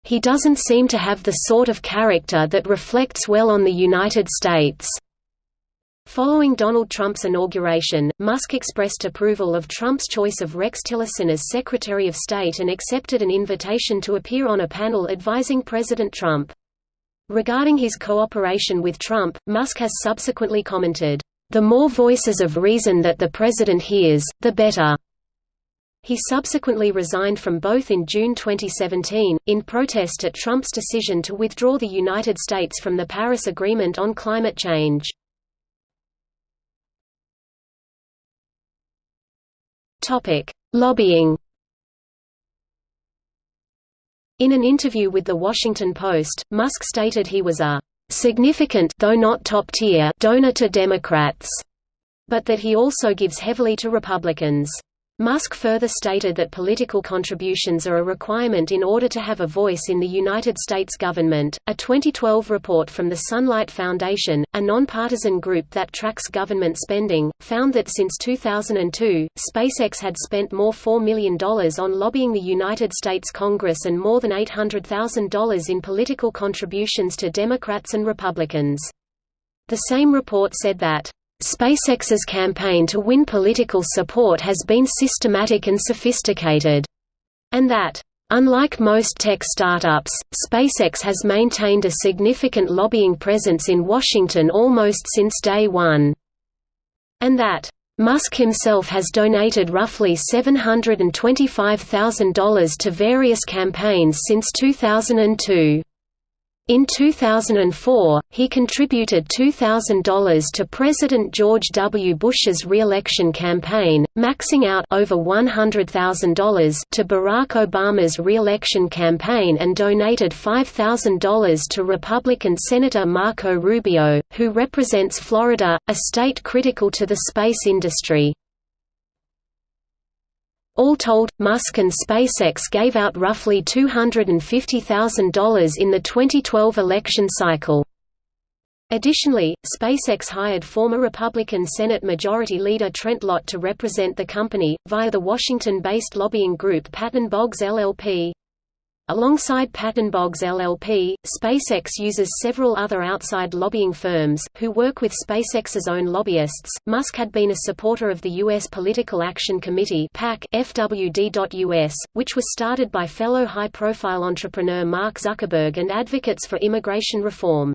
He doesn't seem to have the sort of character that reflects well on the United States. Following Donald Trump's inauguration, Musk expressed approval of Trump's choice of Rex Tillerson as Secretary of State and accepted an invitation to appear on a panel advising President Trump. Regarding his cooperation with Trump, Musk has subsequently commented, "...the more voices of reason that the president hears, the better." He subsequently resigned from both in June 2017, in protest at Trump's decision to withdraw the United States from the Paris Agreement on climate change. Lobbying in an interview with The Washington Post, Musk stated he was a significant though not top-tier donor to Democrats. but that he also gives heavily to Republicans. Musk further stated that political contributions are a requirement in order to have a voice in the United States government. A 2012 report from the Sunlight Foundation, a nonpartisan group that tracks government spending, found that since 2002, SpaceX had spent more $4 million on lobbying the United States Congress and more than $800,000 in political contributions to Democrats and Republicans. The same report said that SpaceX's campaign to win political support has been systematic and sophisticated, and that, unlike most tech startups, SpaceX has maintained a significant lobbying presence in Washington almost since day one, and that, Musk himself has donated roughly $725,000 to various campaigns since 2002. In 2004, he contributed $2,000 to President George W. Bush's re-election campaign, maxing out over $100,000 to Barack Obama's re-election campaign and donated $5,000 to Republican Senator Marco Rubio, who represents Florida, a state critical to the space industry. All told, Musk and SpaceX gave out roughly $250,000 in the 2012 election cycle. Additionally, SpaceX hired former Republican Senate Majority Leader Trent Lott to represent the company, via the Washington-based lobbying group Patton Boggs LLP. Alongside Patton Boggs LLP, SpaceX uses several other outside lobbying firms, who work with SpaceX's own lobbyists. Musk had been a supporter of the U.S. Political Action Committee FWD.US, which was started by fellow high-profile entrepreneur Mark Zuckerberg and advocates for immigration reform.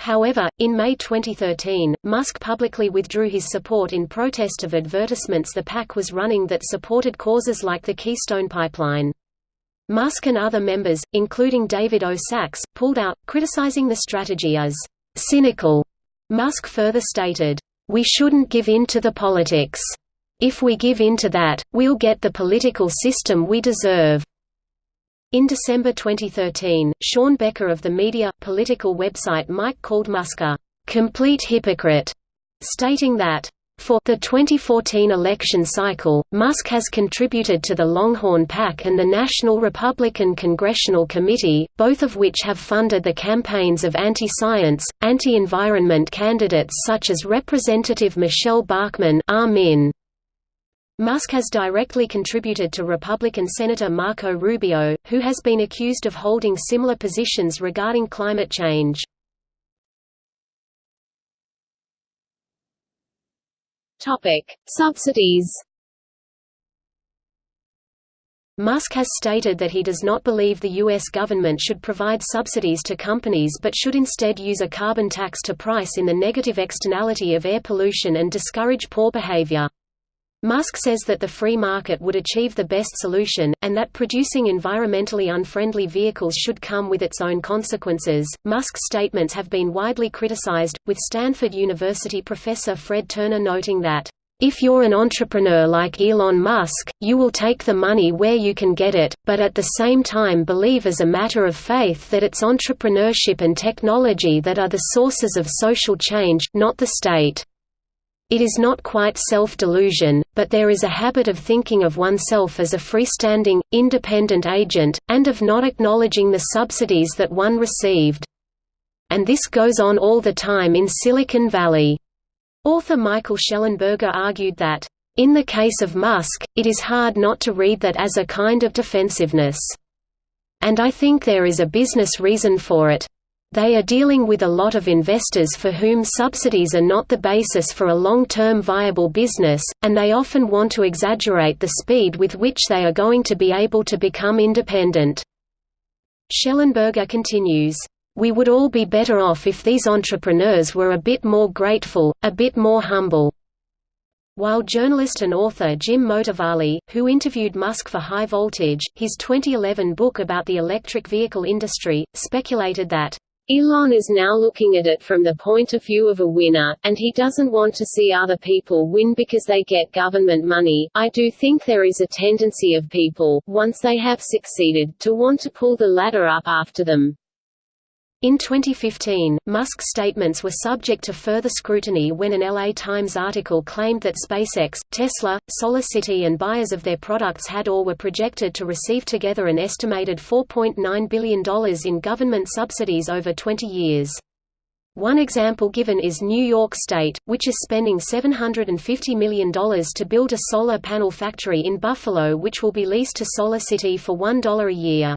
However, in May 2013, Musk publicly withdrew his support in protest of advertisements the PAC was running that supported causes like the Keystone Pipeline. Musk and other members, including David O. Sacks, pulled out, criticizing the strategy as cynical. Musk further stated, We shouldn't give in to the politics. If we give in to that, we'll get the political system we deserve. In December 2013, Sean Becker of the media, political website Mic called Musk a complete hypocrite, stating that for the 2014 election cycle, Musk has contributed to the Longhorn PAC and the National Republican Congressional Committee, both of which have funded the campaigns of anti-science, anti-environment candidates such as Representative Michele Bachmann Musk has directly contributed to Republican Senator Marco Rubio, who has been accused of holding similar positions regarding climate change. Topic: Subsidies. Musk has stated that he does not believe the U.S. government should provide subsidies to companies but should instead use a carbon tax to price in the negative externality of air pollution and discourage poor behavior. Musk says that the free market would achieve the best solution, and that producing environmentally unfriendly vehicles should come with its own consequences. Musk's statements have been widely criticized, with Stanford University professor Fred Turner noting that, if you're an entrepreneur like Elon Musk, you will take the money where you can get it, but at the same time believe as a matter of faith that it's entrepreneurship and technology that are the sources of social change, not the state. It is not quite self-delusion, but there is a habit of thinking of oneself as a freestanding, independent agent, and of not acknowledging the subsidies that one received. And this goes on all the time in Silicon Valley. Author Michael Shellenberger argued that, in the case of Musk, it is hard not to read that as a kind of defensiveness. And I think there is a business reason for it. They are dealing with a lot of investors for whom subsidies are not the basis for a long-term viable business, and they often want to exaggerate the speed with which they are going to be able to become independent. Shellenberger continues, "...we would all be better off if these entrepreneurs were a bit more grateful, a bit more humble." While journalist and author Jim Motavalli, who interviewed Musk for High Voltage, his 2011 book about the electric vehicle industry, speculated that Elon is now looking at it from the point of view of a winner, and he doesn't want to see other people win because they get government money. I do think there is a tendency of people, once they have succeeded, to want to pull the ladder up after them. In 2015, Musk's statements were subject to further scrutiny when an LA Times article claimed that SpaceX, Tesla, SolarCity and buyers of their products had or were projected to receive together an estimated $4.9 billion in government subsidies over 20 years. One example given is New York State, which is spending $750 million to build a solar panel factory in Buffalo which will be leased to SolarCity for $1 a year.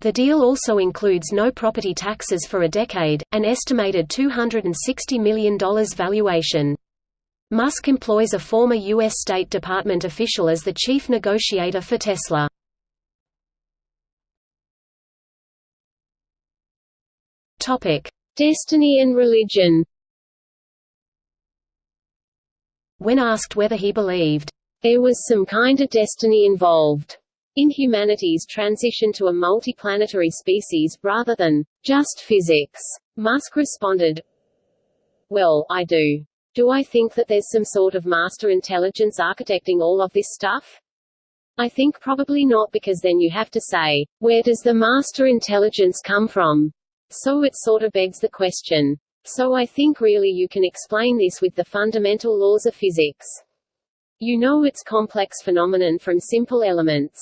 The deal also includes no property taxes for a decade, an estimated $260 million valuation. Musk employs a former U.S. State Department official as the chief negotiator for Tesla. Destiny and religion When asked whether he believed, "...there was some kind of destiny involved," in humanity's transition to a multiplanetary species rather than just physics. Musk responded, Well, I do. Do I think that there's some sort of master intelligence architecting all of this stuff? I think probably not because then you have to say, where does the master intelligence come from? So it sort of begs the question. So I think really you can explain this with the fundamental laws of physics. You know it's complex phenomenon from simple elements.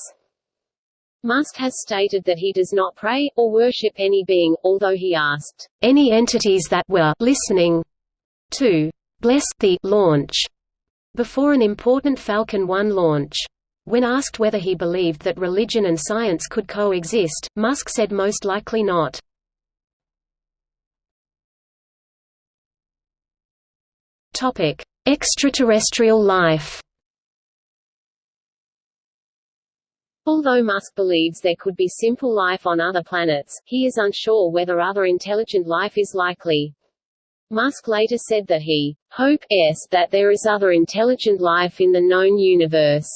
Musk has stated that he does not pray, or worship any being, although he asked, any entities that were listening to bless the launch before an important Falcon 1 launch. When asked whether he believed that religion and science could coexist, Musk said most likely not. Extraterrestrial life Although Musk believes there could be simple life on other planets, he is unsure whether other intelligent life is likely. Musk later said that he hopes that there is other intelligent life in the known universe,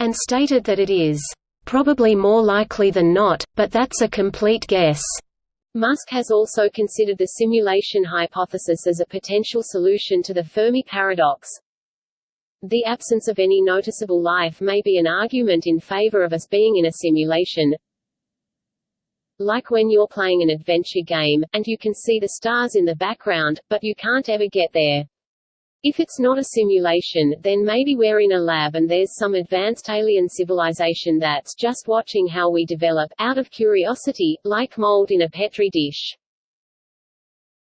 and stated that it is probably more likely than not, but that's a complete guess. Musk has also considered the simulation hypothesis as a potential solution to the Fermi paradox, the absence of any noticeable life may be an argument in favor of us being in a simulation, like when you're playing an adventure game, and you can see the stars in the background, but you can't ever get there. If it's not a simulation, then maybe we're in a lab and there's some advanced alien civilization that's just watching how we develop, out of curiosity, like mold in a petri dish.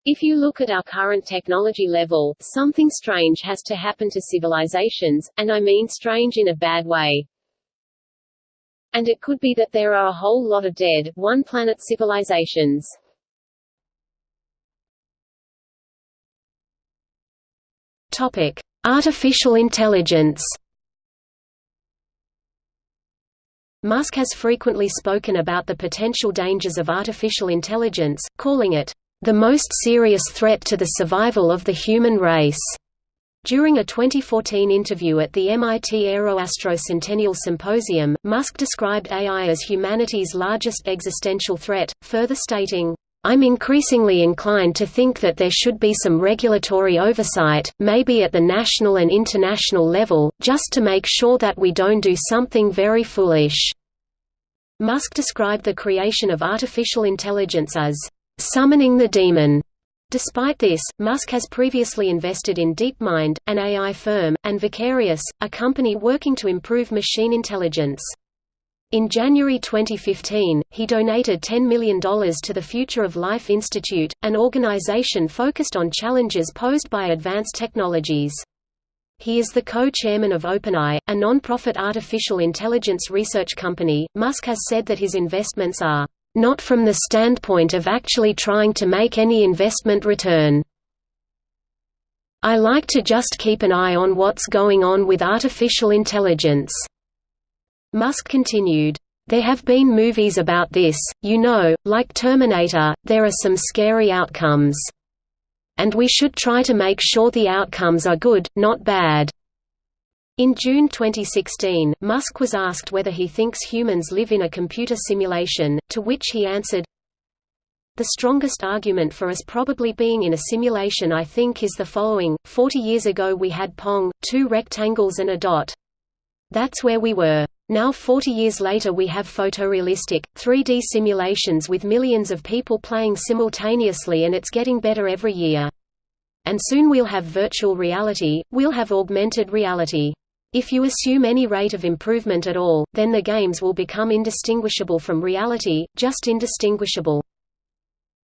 If you look at our current technology level, something strange has to happen to civilizations, and I mean strange in a bad way. And it could be that there are a whole lot of dead, one-planet civilizations. Topic: Artificial intelligence. Musk has frequently spoken about the potential dangers of artificial intelligence, calling it the most serious threat to the survival of the human race. During a 2014 interview at the MIT Aeroastro Centennial Symposium, Musk described AI as humanity's largest existential threat, further stating, I'm increasingly inclined to think that there should be some regulatory oversight, maybe at the national and international level, just to make sure that we don't do something very foolish." Musk described the creation of artificial intelligence as summoning the demon. Despite this, Musk has previously invested in DeepMind, an AI firm, and Vicarious, a company working to improve machine intelligence. In January 2015, he donated $10 million to the Future of Life Institute, an organization focused on challenges posed by advanced technologies. He is the co-chairman of OpenAI, a non-profit artificial intelligence research company. Musk has said that his investments are not from the standpoint of actually trying to make any investment return. I like to just keep an eye on what's going on with artificial intelligence." Musk continued, there have been movies about this, you know, like Terminator, there are some scary outcomes. And we should try to make sure the outcomes are good, not bad. In June 2016, Musk was asked whether he thinks humans live in a computer simulation, to which he answered, The strongest argument for us probably being in a simulation I think is the following, 40 years ago we had Pong, two rectangles and a dot. That's where we were. Now 40 years later we have photorealistic, 3D simulations with millions of people playing simultaneously and it's getting better every year. And soon we'll have virtual reality, we'll have augmented reality. If you assume any rate of improvement at all, then the games will become indistinguishable from reality, just indistinguishable.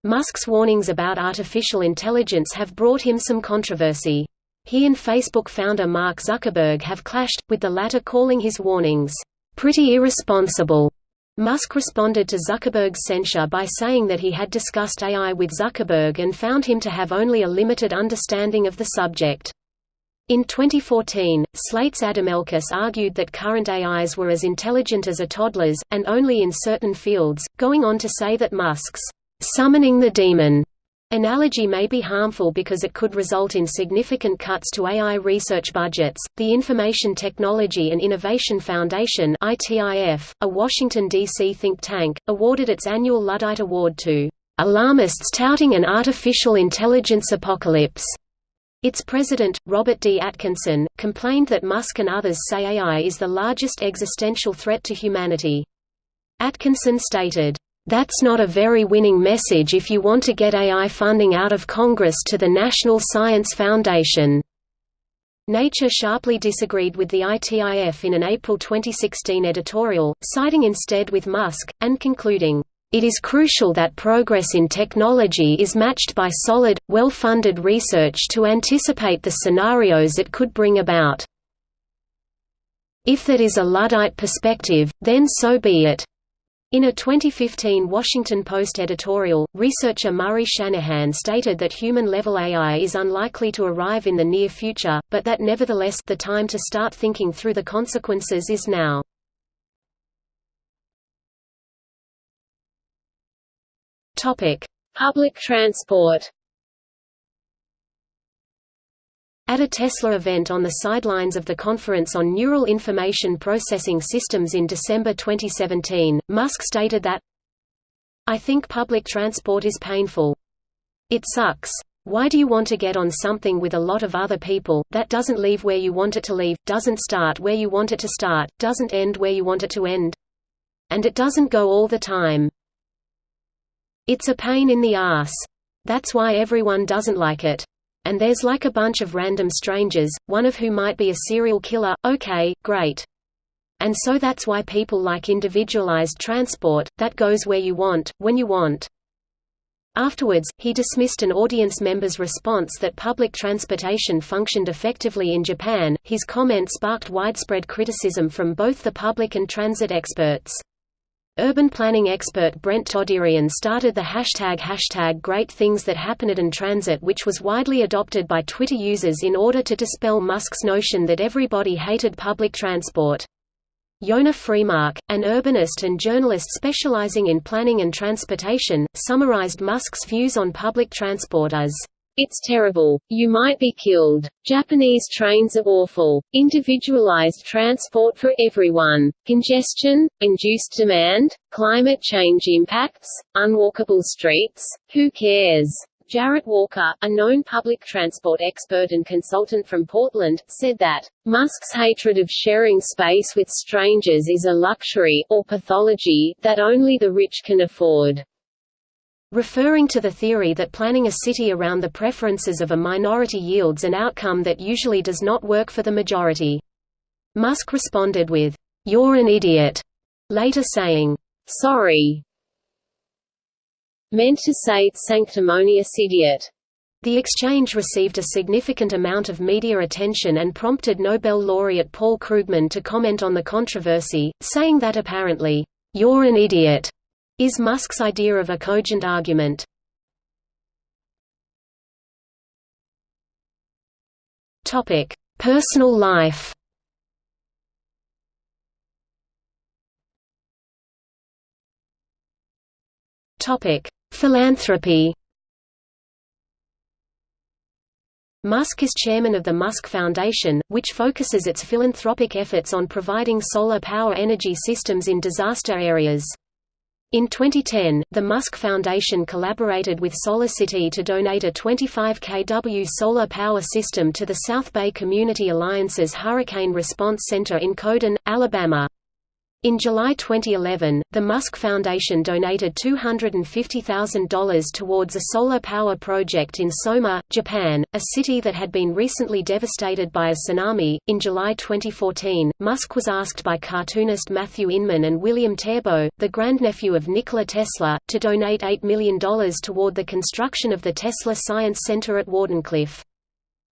Musk's warnings about artificial intelligence have brought him some controversy. He and Facebook founder Mark Zuckerberg have clashed, with the latter calling his warnings, "...pretty irresponsible." Musk responded to Zuckerberg's censure by saying that he had discussed AI with Zuckerberg and found him to have only a limited understanding of the subject. In 2014, Slate's Adam Elkus argued that current AIs were as intelligent as a toddler's, and only in certain fields, going on to say that Musk's summoning the demon Analogy may be harmful because it could result in significant cuts to AI research budgets. The Information Technology and Innovation Foundation (ITIF), a Washington D.C. think tank, awarded its annual Luddite Award to alarmists touting an artificial intelligence apocalypse. Its president, Robert D. Atkinson, complained that Musk and others say AI is the largest existential threat to humanity. Atkinson stated, that's not a very winning message if you want to get AI funding out of Congress to the National Science Foundation. Nature sharply disagreed with the ITIF in an April 2016 editorial, siding instead with Musk, and concluding, "...it is crucial that progress in technology is matched by solid, well-funded research to anticipate the scenarios it could bring about. If that is a Luddite perspective, then so be it." In a 2015 Washington Post editorial, researcher Murray Shanahan stated that human-level AI is unlikely to arrive in the near future, but that nevertheless the time to start thinking through the consequences is now. Public transport At a Tesla event on the sidelines of the Conference on Neural Information Processing Systems in December 2017, Musk stated that, I think public transport is painful. It sucks. Why do you want to get on something with a lot of other people, that doesn't leave where you want it to leave, doesn't start where you want it to start, doesn't end where you want it to end? And it doesn't go all the time. It's a pain in the ass. That's why everyone doesn't like it and there's like a bunch of random strangers, one of who might be a serial killer, okay, great. And so that's why people like individualized transport, that goes where you want, when you want. Afterwards, he dismissed an audience member's response that public transportation functioned effectively in Japan. His comment sparked widespread criticism from both the public and transit experts. Urban planning expert Brent Toderian started the hashtag hashtag Great Things That Happen in Transit which was widely adopted by Twitter users in order to dispel Musk's notion that everybody hated public transport. Yonah Freemark, an urbanist and journalist specializing in planning and transportation, summarized Musk's views on public transport as it's terrible. You might be killed. Japanese trains are awful. Individualized transport for everyone. Congestion, induced demand, climate change impacts, unwalkable streets. Who cares? Jarrett Walker, a known public transport expert and consultant from Portland, said that, Musk's hatred of sharing space with strangers is a luxury, or pathology, that only the rich can afford referring to the theory that planning a city around the preferences of a minority yields an outcome that usually does not work for the majority. Musk responded with, "'You're an idiot'", later saying, "'Sorry' meant to say sanctimonious idiot. The exchange received a significant amount of media attention and prompted Nobel laureate Paul Krugman to comment on the controversy, saying that apparently, "'You're an idiot' is Musk's idea of a cogent argument. Topic: Personal life. Topic: Philanthropy. Musk is chairman of the Musk Foundation, which focuses its philanthropic efforts on providing solar power energy systems in disaster areas. In 2010, the Musk Foundation collaborated with SolarCity to donate a 25 kW solar power system to the South Bay Community Alliance's Hurricane Response Center in Coden, Alabama. In July 2011, the Musk Foundation donated $250,000 towards a solar power project in Soma, Japan, a city that had been recently devastated by a tsunami. In July 2014, Musk was asked by cartoonist Matthew Inman and William Terbo, the grandnephew of Nikola Tesla, to donate $8 million toward the construction of the Tesla Science Center at Wardenclyffe.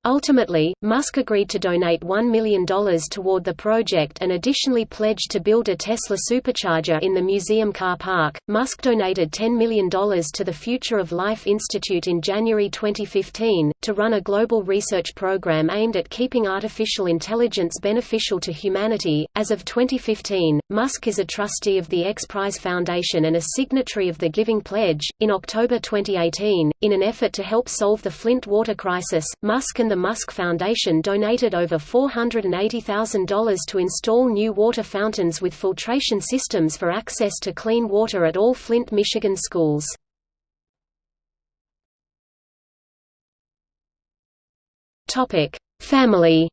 Ultimately, Musk agreed to donate $1 million toward the project and additionally pledged to build a Tesla supercharger in the museum car park. Musk donated $10 million to the Future of Life Institute in January 2015, to run a global research program aimed at keeping artificial intelligence beneficial to humanity. As of 2015, Musk is a trustee of the X Prize Foundation and a signatory of the Giving Pledge. In October 2018, in an effort to help solve the Flint water crisis, Musk and the Musk Foundation donated over $480,000 to install new water fountains with filtration systems for access to clean water at all Flint, Michigan schools. Family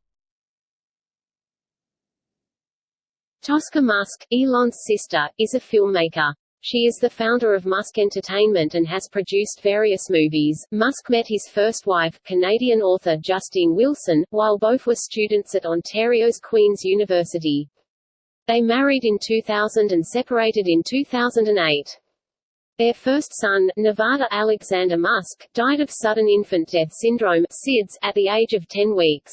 Tosca Musk, Elon's sister, is a filmmaker. She is the founder of Musk Entertainment and has produced various movies. Musk met his first wife, Canadian author Justine Wilson, while both were students at Ontario's Queen's University. They married in 2000 and separated in 2008. Their first son, Nevada Alexander Musk, died of sudden infant death syndrome SIDS, at the age of 10 weeks.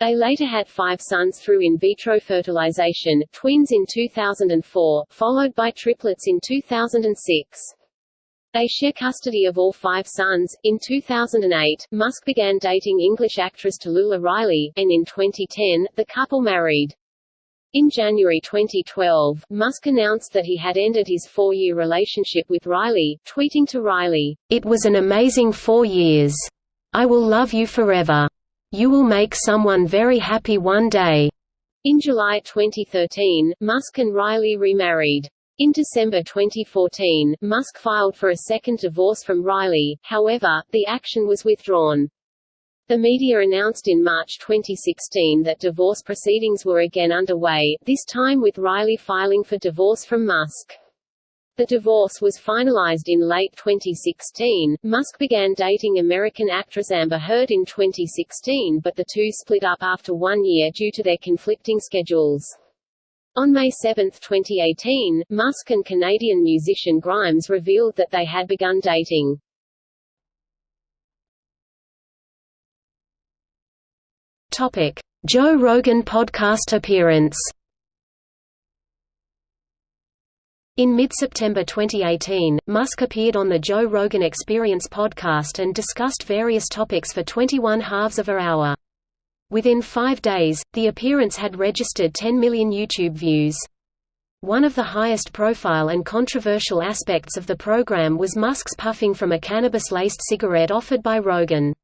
They later had five sons through in vitro fertilization, twins in 2004, followed by triplets in 2006. They share custody of all five sons. In 2008, Musk began dating English actress Talulah Riley, and in 2010, the couple married. In January 2012, Musk announced that he had ended his four-year relationship with Riley, tweeting to Riley, It was an amazing four years. I will love you forever. You will make someone very happy one day. In July 2013, Musk and Riley remarried. In December 2014, Musk filed for a second divorce from Riley, however, the action was withdrawn. The media announced in March 2016 that divorce proceedings were again underway, this time with Riley filing for divorce from Musk. The divorce was finalized in late 2016. Musk began dating American actress Amber Heard in 2016 but the two split up after one year due to their conflicting schedules. On May 7, 2018, Musk and Canadian musician Grimes revealed that they had begun dating. Topic: Joe Rogan podcast appearance. In mid-September 2018, Musk appeared on the Joe Rogan Experience podcast and discussed various topics for 21 halves of an hour. Within five days, the appearance had registered 10 million YouTube views. One of the highest profile and controversial aspects of the program was Musk's puffing from a cannabis-laced cigarette offered by Rogan.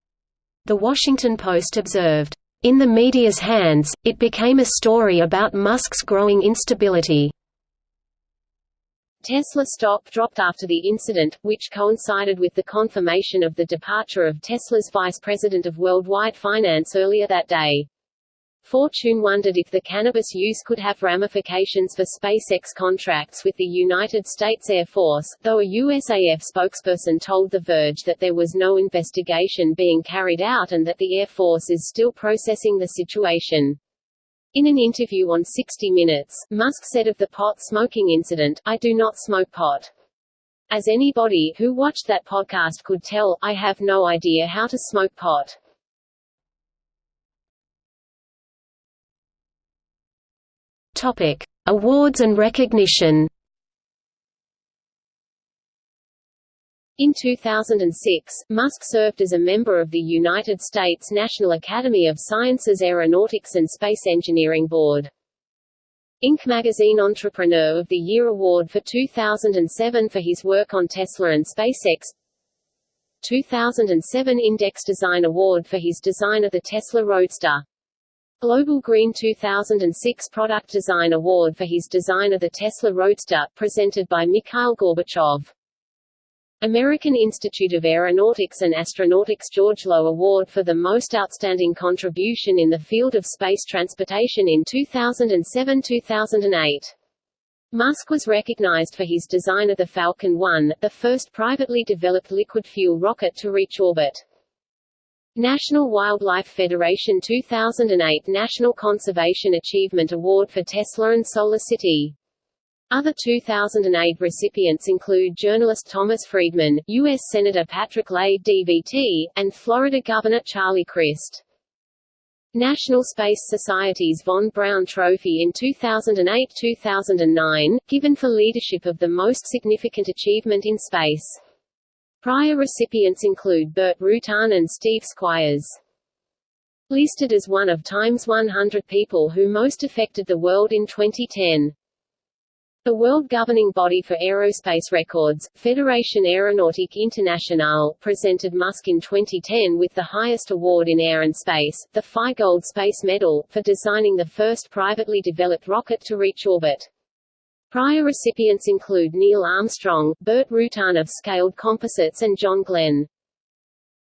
The Washington Post observed, "...in the media's hands, it became a story about Musk's growing instability." Tesla stock dropped after the incident, which coincided with the confirmation of the departure of Tesla's vice president of worldwide finance earlier that day. Fortune wondered if the cannabis use could have ramifications for SpaceX contracts with the United States Air Force, though a USAF spokesperson told The Verge that there was no investigation being carried out and that the Air Force is still processing the situation. In an interview on 60 Minutes, Musk said of the pot smoking incident, I do not smoke pot. As anybody who watched that podcast could tell, I have no idea how to smoke pot. Topic: Awards and recognition. In 2006, Musk served as a member of the United States National Academy of Sciences Aeronautics and Space Engineering Board. Inc. magazine Entrepreneur of the Year Award for 2007 for his work on Tesla and SpaceX 2007 Index Design Award for his design of the Tesla Roadster Global Green 2006 Product Design Award for his design of the Tesla Roadster, presented by Mikhail Gorbachev American Institute of Aeronautics and Astronautics George Low Award for the Most Outstanding Contribution in the Field of Space Transportation in 2007-2008. Musk was recognized for his design of the Falcon 1, the first privately developed liquid-fuel rocket to reach orbit. National Wildlife Federation 2008 National Conservation Achievement Award for Tesla and SolarCity. Other 2008 recipients include journalist Thomas Friedman, U.S. Senator Patrick Leahy DVT, and Florida Governor Charlie Crist. National Space Society's Von Braun Trophy in 2008-2009, given for leadership of the most significant achievement in space. Prior recipients include Burt Rutan and Steve Squyres. Listed as one of Time's 100 people who most affected the world in 2010. The world governing body for aerospace records, Fédération Aéronautique Internationale, presented Musk in 2010 with the highest award in air and space, the FAI Gold Space Medal, for designing the first privately developed rocket to reach orbit. Prior recipients include Neil Armstrong, Burt Rutan of Scaled Composites and John Glenn.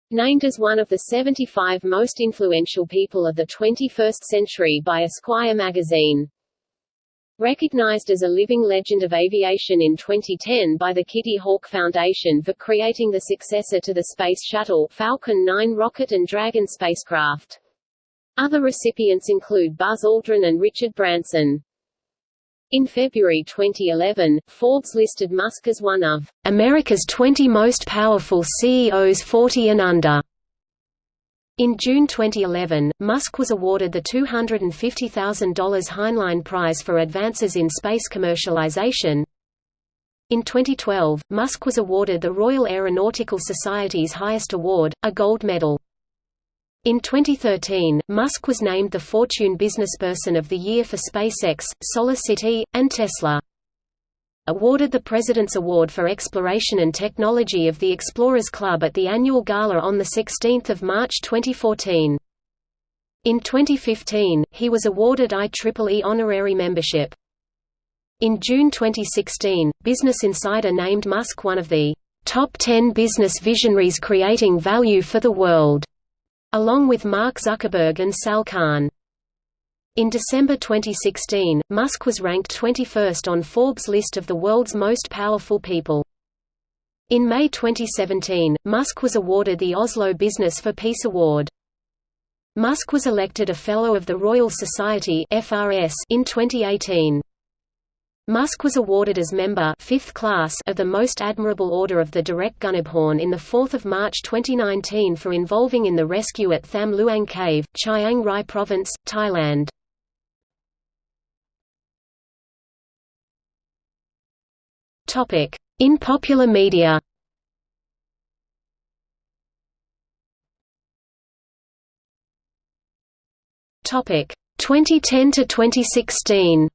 Named as one of the 75 most influential people of the 21st century by Esquire magazine. Recognized as a living legend of aviation in 2010 by the Kitty Hawk Foundation for creating the successor to the Space Shuttle Falcon 9 rocket and Dragon spacecraft. Other recipients include Buzz Aldrin and Richard Branson. In February 2011, Forbes listed Musk as one of America's 20 most powerful CEOs 40 and under. In June 2011, Musk was awarded the $250,000 Heinlein Prize for advances in space commercialization. In 2012, Musk was awarded the Royal Aeronautical Society's highest award, a gold medal. In 2013, Musk was named the Fortune Businessperson of the Year for SpaceX, SolarCity, and Tesla. Awarded the President's Award for Exploration and Technology of the Explorers Club at the annual gala on 16 March 2014. In 2015, he was awarded IEEE honorary membership. In June 2016, Business Insider named Musk one of the top 10 business visionaries creating value for the world along with Mark Zuckerberg and Sal Khan. In December 2016, Musk was ranked 21st on Forbes' list of the world's most powerful people. In May 2017, Musk was awarded the Oslo Business for Peace Award. Musk was elected a Fellow of the Royal Society (FRS) in 2018. Musk was awarded as member fifth class of the Most Admirable Order of the Direkgunabhorn in 4 March 2019 for involving in the rescue at Tham Luang Cave, Chiang Rai Province, Thailand. In popular media Topic 2010 to 2016.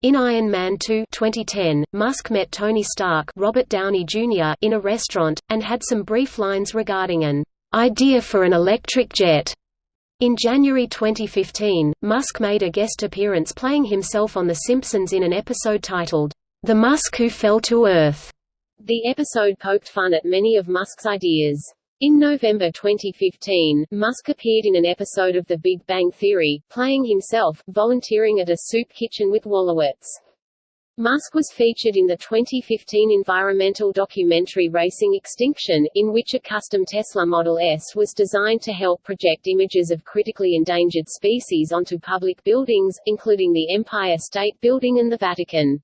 In Iron Man 2 2010, Musk met Tony Stark Robert Downey Jr. in a restaurant, and had some brief lines regarding an idea for an electric jet. In January 2015, Musk made a guest appearance playing himself on The Simpsons in an episode titled, The Musk Who Fell to Earth. The episode poked fun at many of Musk's ideas. In November 2015, Musk appeared in an episode of The Big Bang Theory, playing himself, volunteering at a soup kitchen with Wolowitz. Musk was featured in the 2015 environmental documentary Racing Extinction, in which a custom Tesla Model S was designed to help project images of critically endangered species onto public buildings, including the Empire State Building and the Vatican.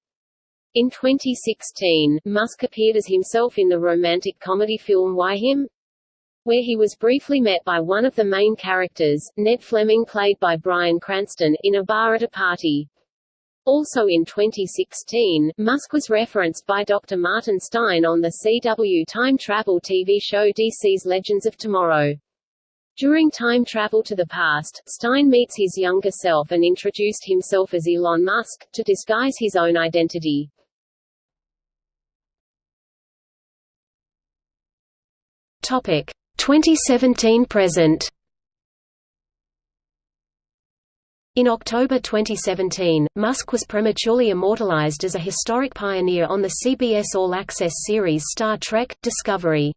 In 2016, Musk appeared as himself in the romantic comedy film Why Him? where he was briefly met by one of the main characters, Ned Fleming played by Bryan Cranston, in a bar at a party. Also in 2016, Musk was referenced by Dr. Martin Stein on the CW time travel TV show DC's Legends of Tomorrow. During time travel to the past, Stein meets his younger self and introduced himself as Elon Musk, to disguise his own identity. Topic. 2017 present In October 2017, Musk was prematurely immortalized as a historic pioneer on the CBS All Access series Star Trek – Discovery.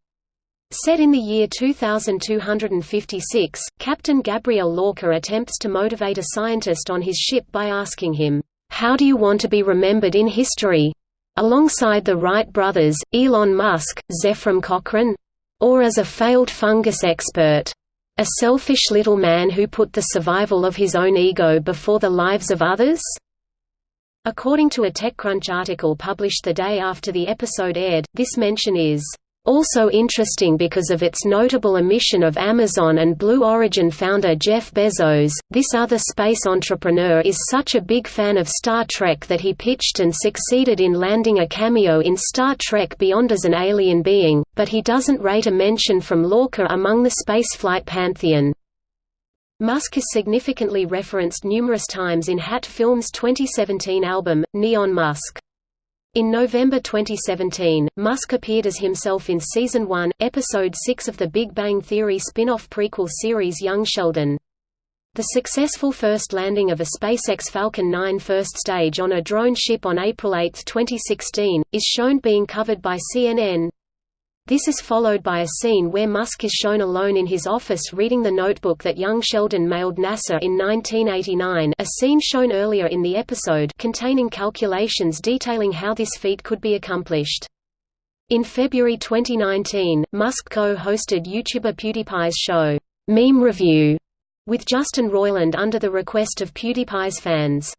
Set in the year 2256, Captain Gabriel Lorca attempts to motivate a scientist on his ship by asking him, "'How do you want to be remembered in history?' alongside the Wright brothers, Elon Musk, Zefram Cochrane? Or as a failed fungus expert? A selfish little man who put the survival of his own ego before the lives of others?" According to a TechCrunch article published the day after the episode aired, this mention is also interesting because of its notable omission of Amazon and Blue Origin founder Jeff Bezos. This other space entrepreneur is such a big fan of Star Trek that he pitched and succeeded in landing a cameo in Star Trek Beyond as an alien being, but he doesn't rate a mention from Lorca among the spaceflight pantheon. Musk is significantly referenced numerous times in Hat Films' 2017 album, Neon Musk. In November 2017, Musk appeared as himself in Season 1, Episode 6 of the Big Bang Theory spin-off prequel series Young Sheldon. The successful first landing of a SpaceX Falcon 9 first stage on a drone ship on April 8, 2016, is shown being covered by CNN. This is followed by a scene where Musk is shown alone in his office reading the notebook that young Sheldon mailed NASA in 1989 a scene shown earlier in the episode containing calculations detailing how this feat could be accomplished. In February 2019, Musk co-hosted YouTuber PewDiePie's show, Meme Review, with Justin Roiland under the request of PewDiePie's fans.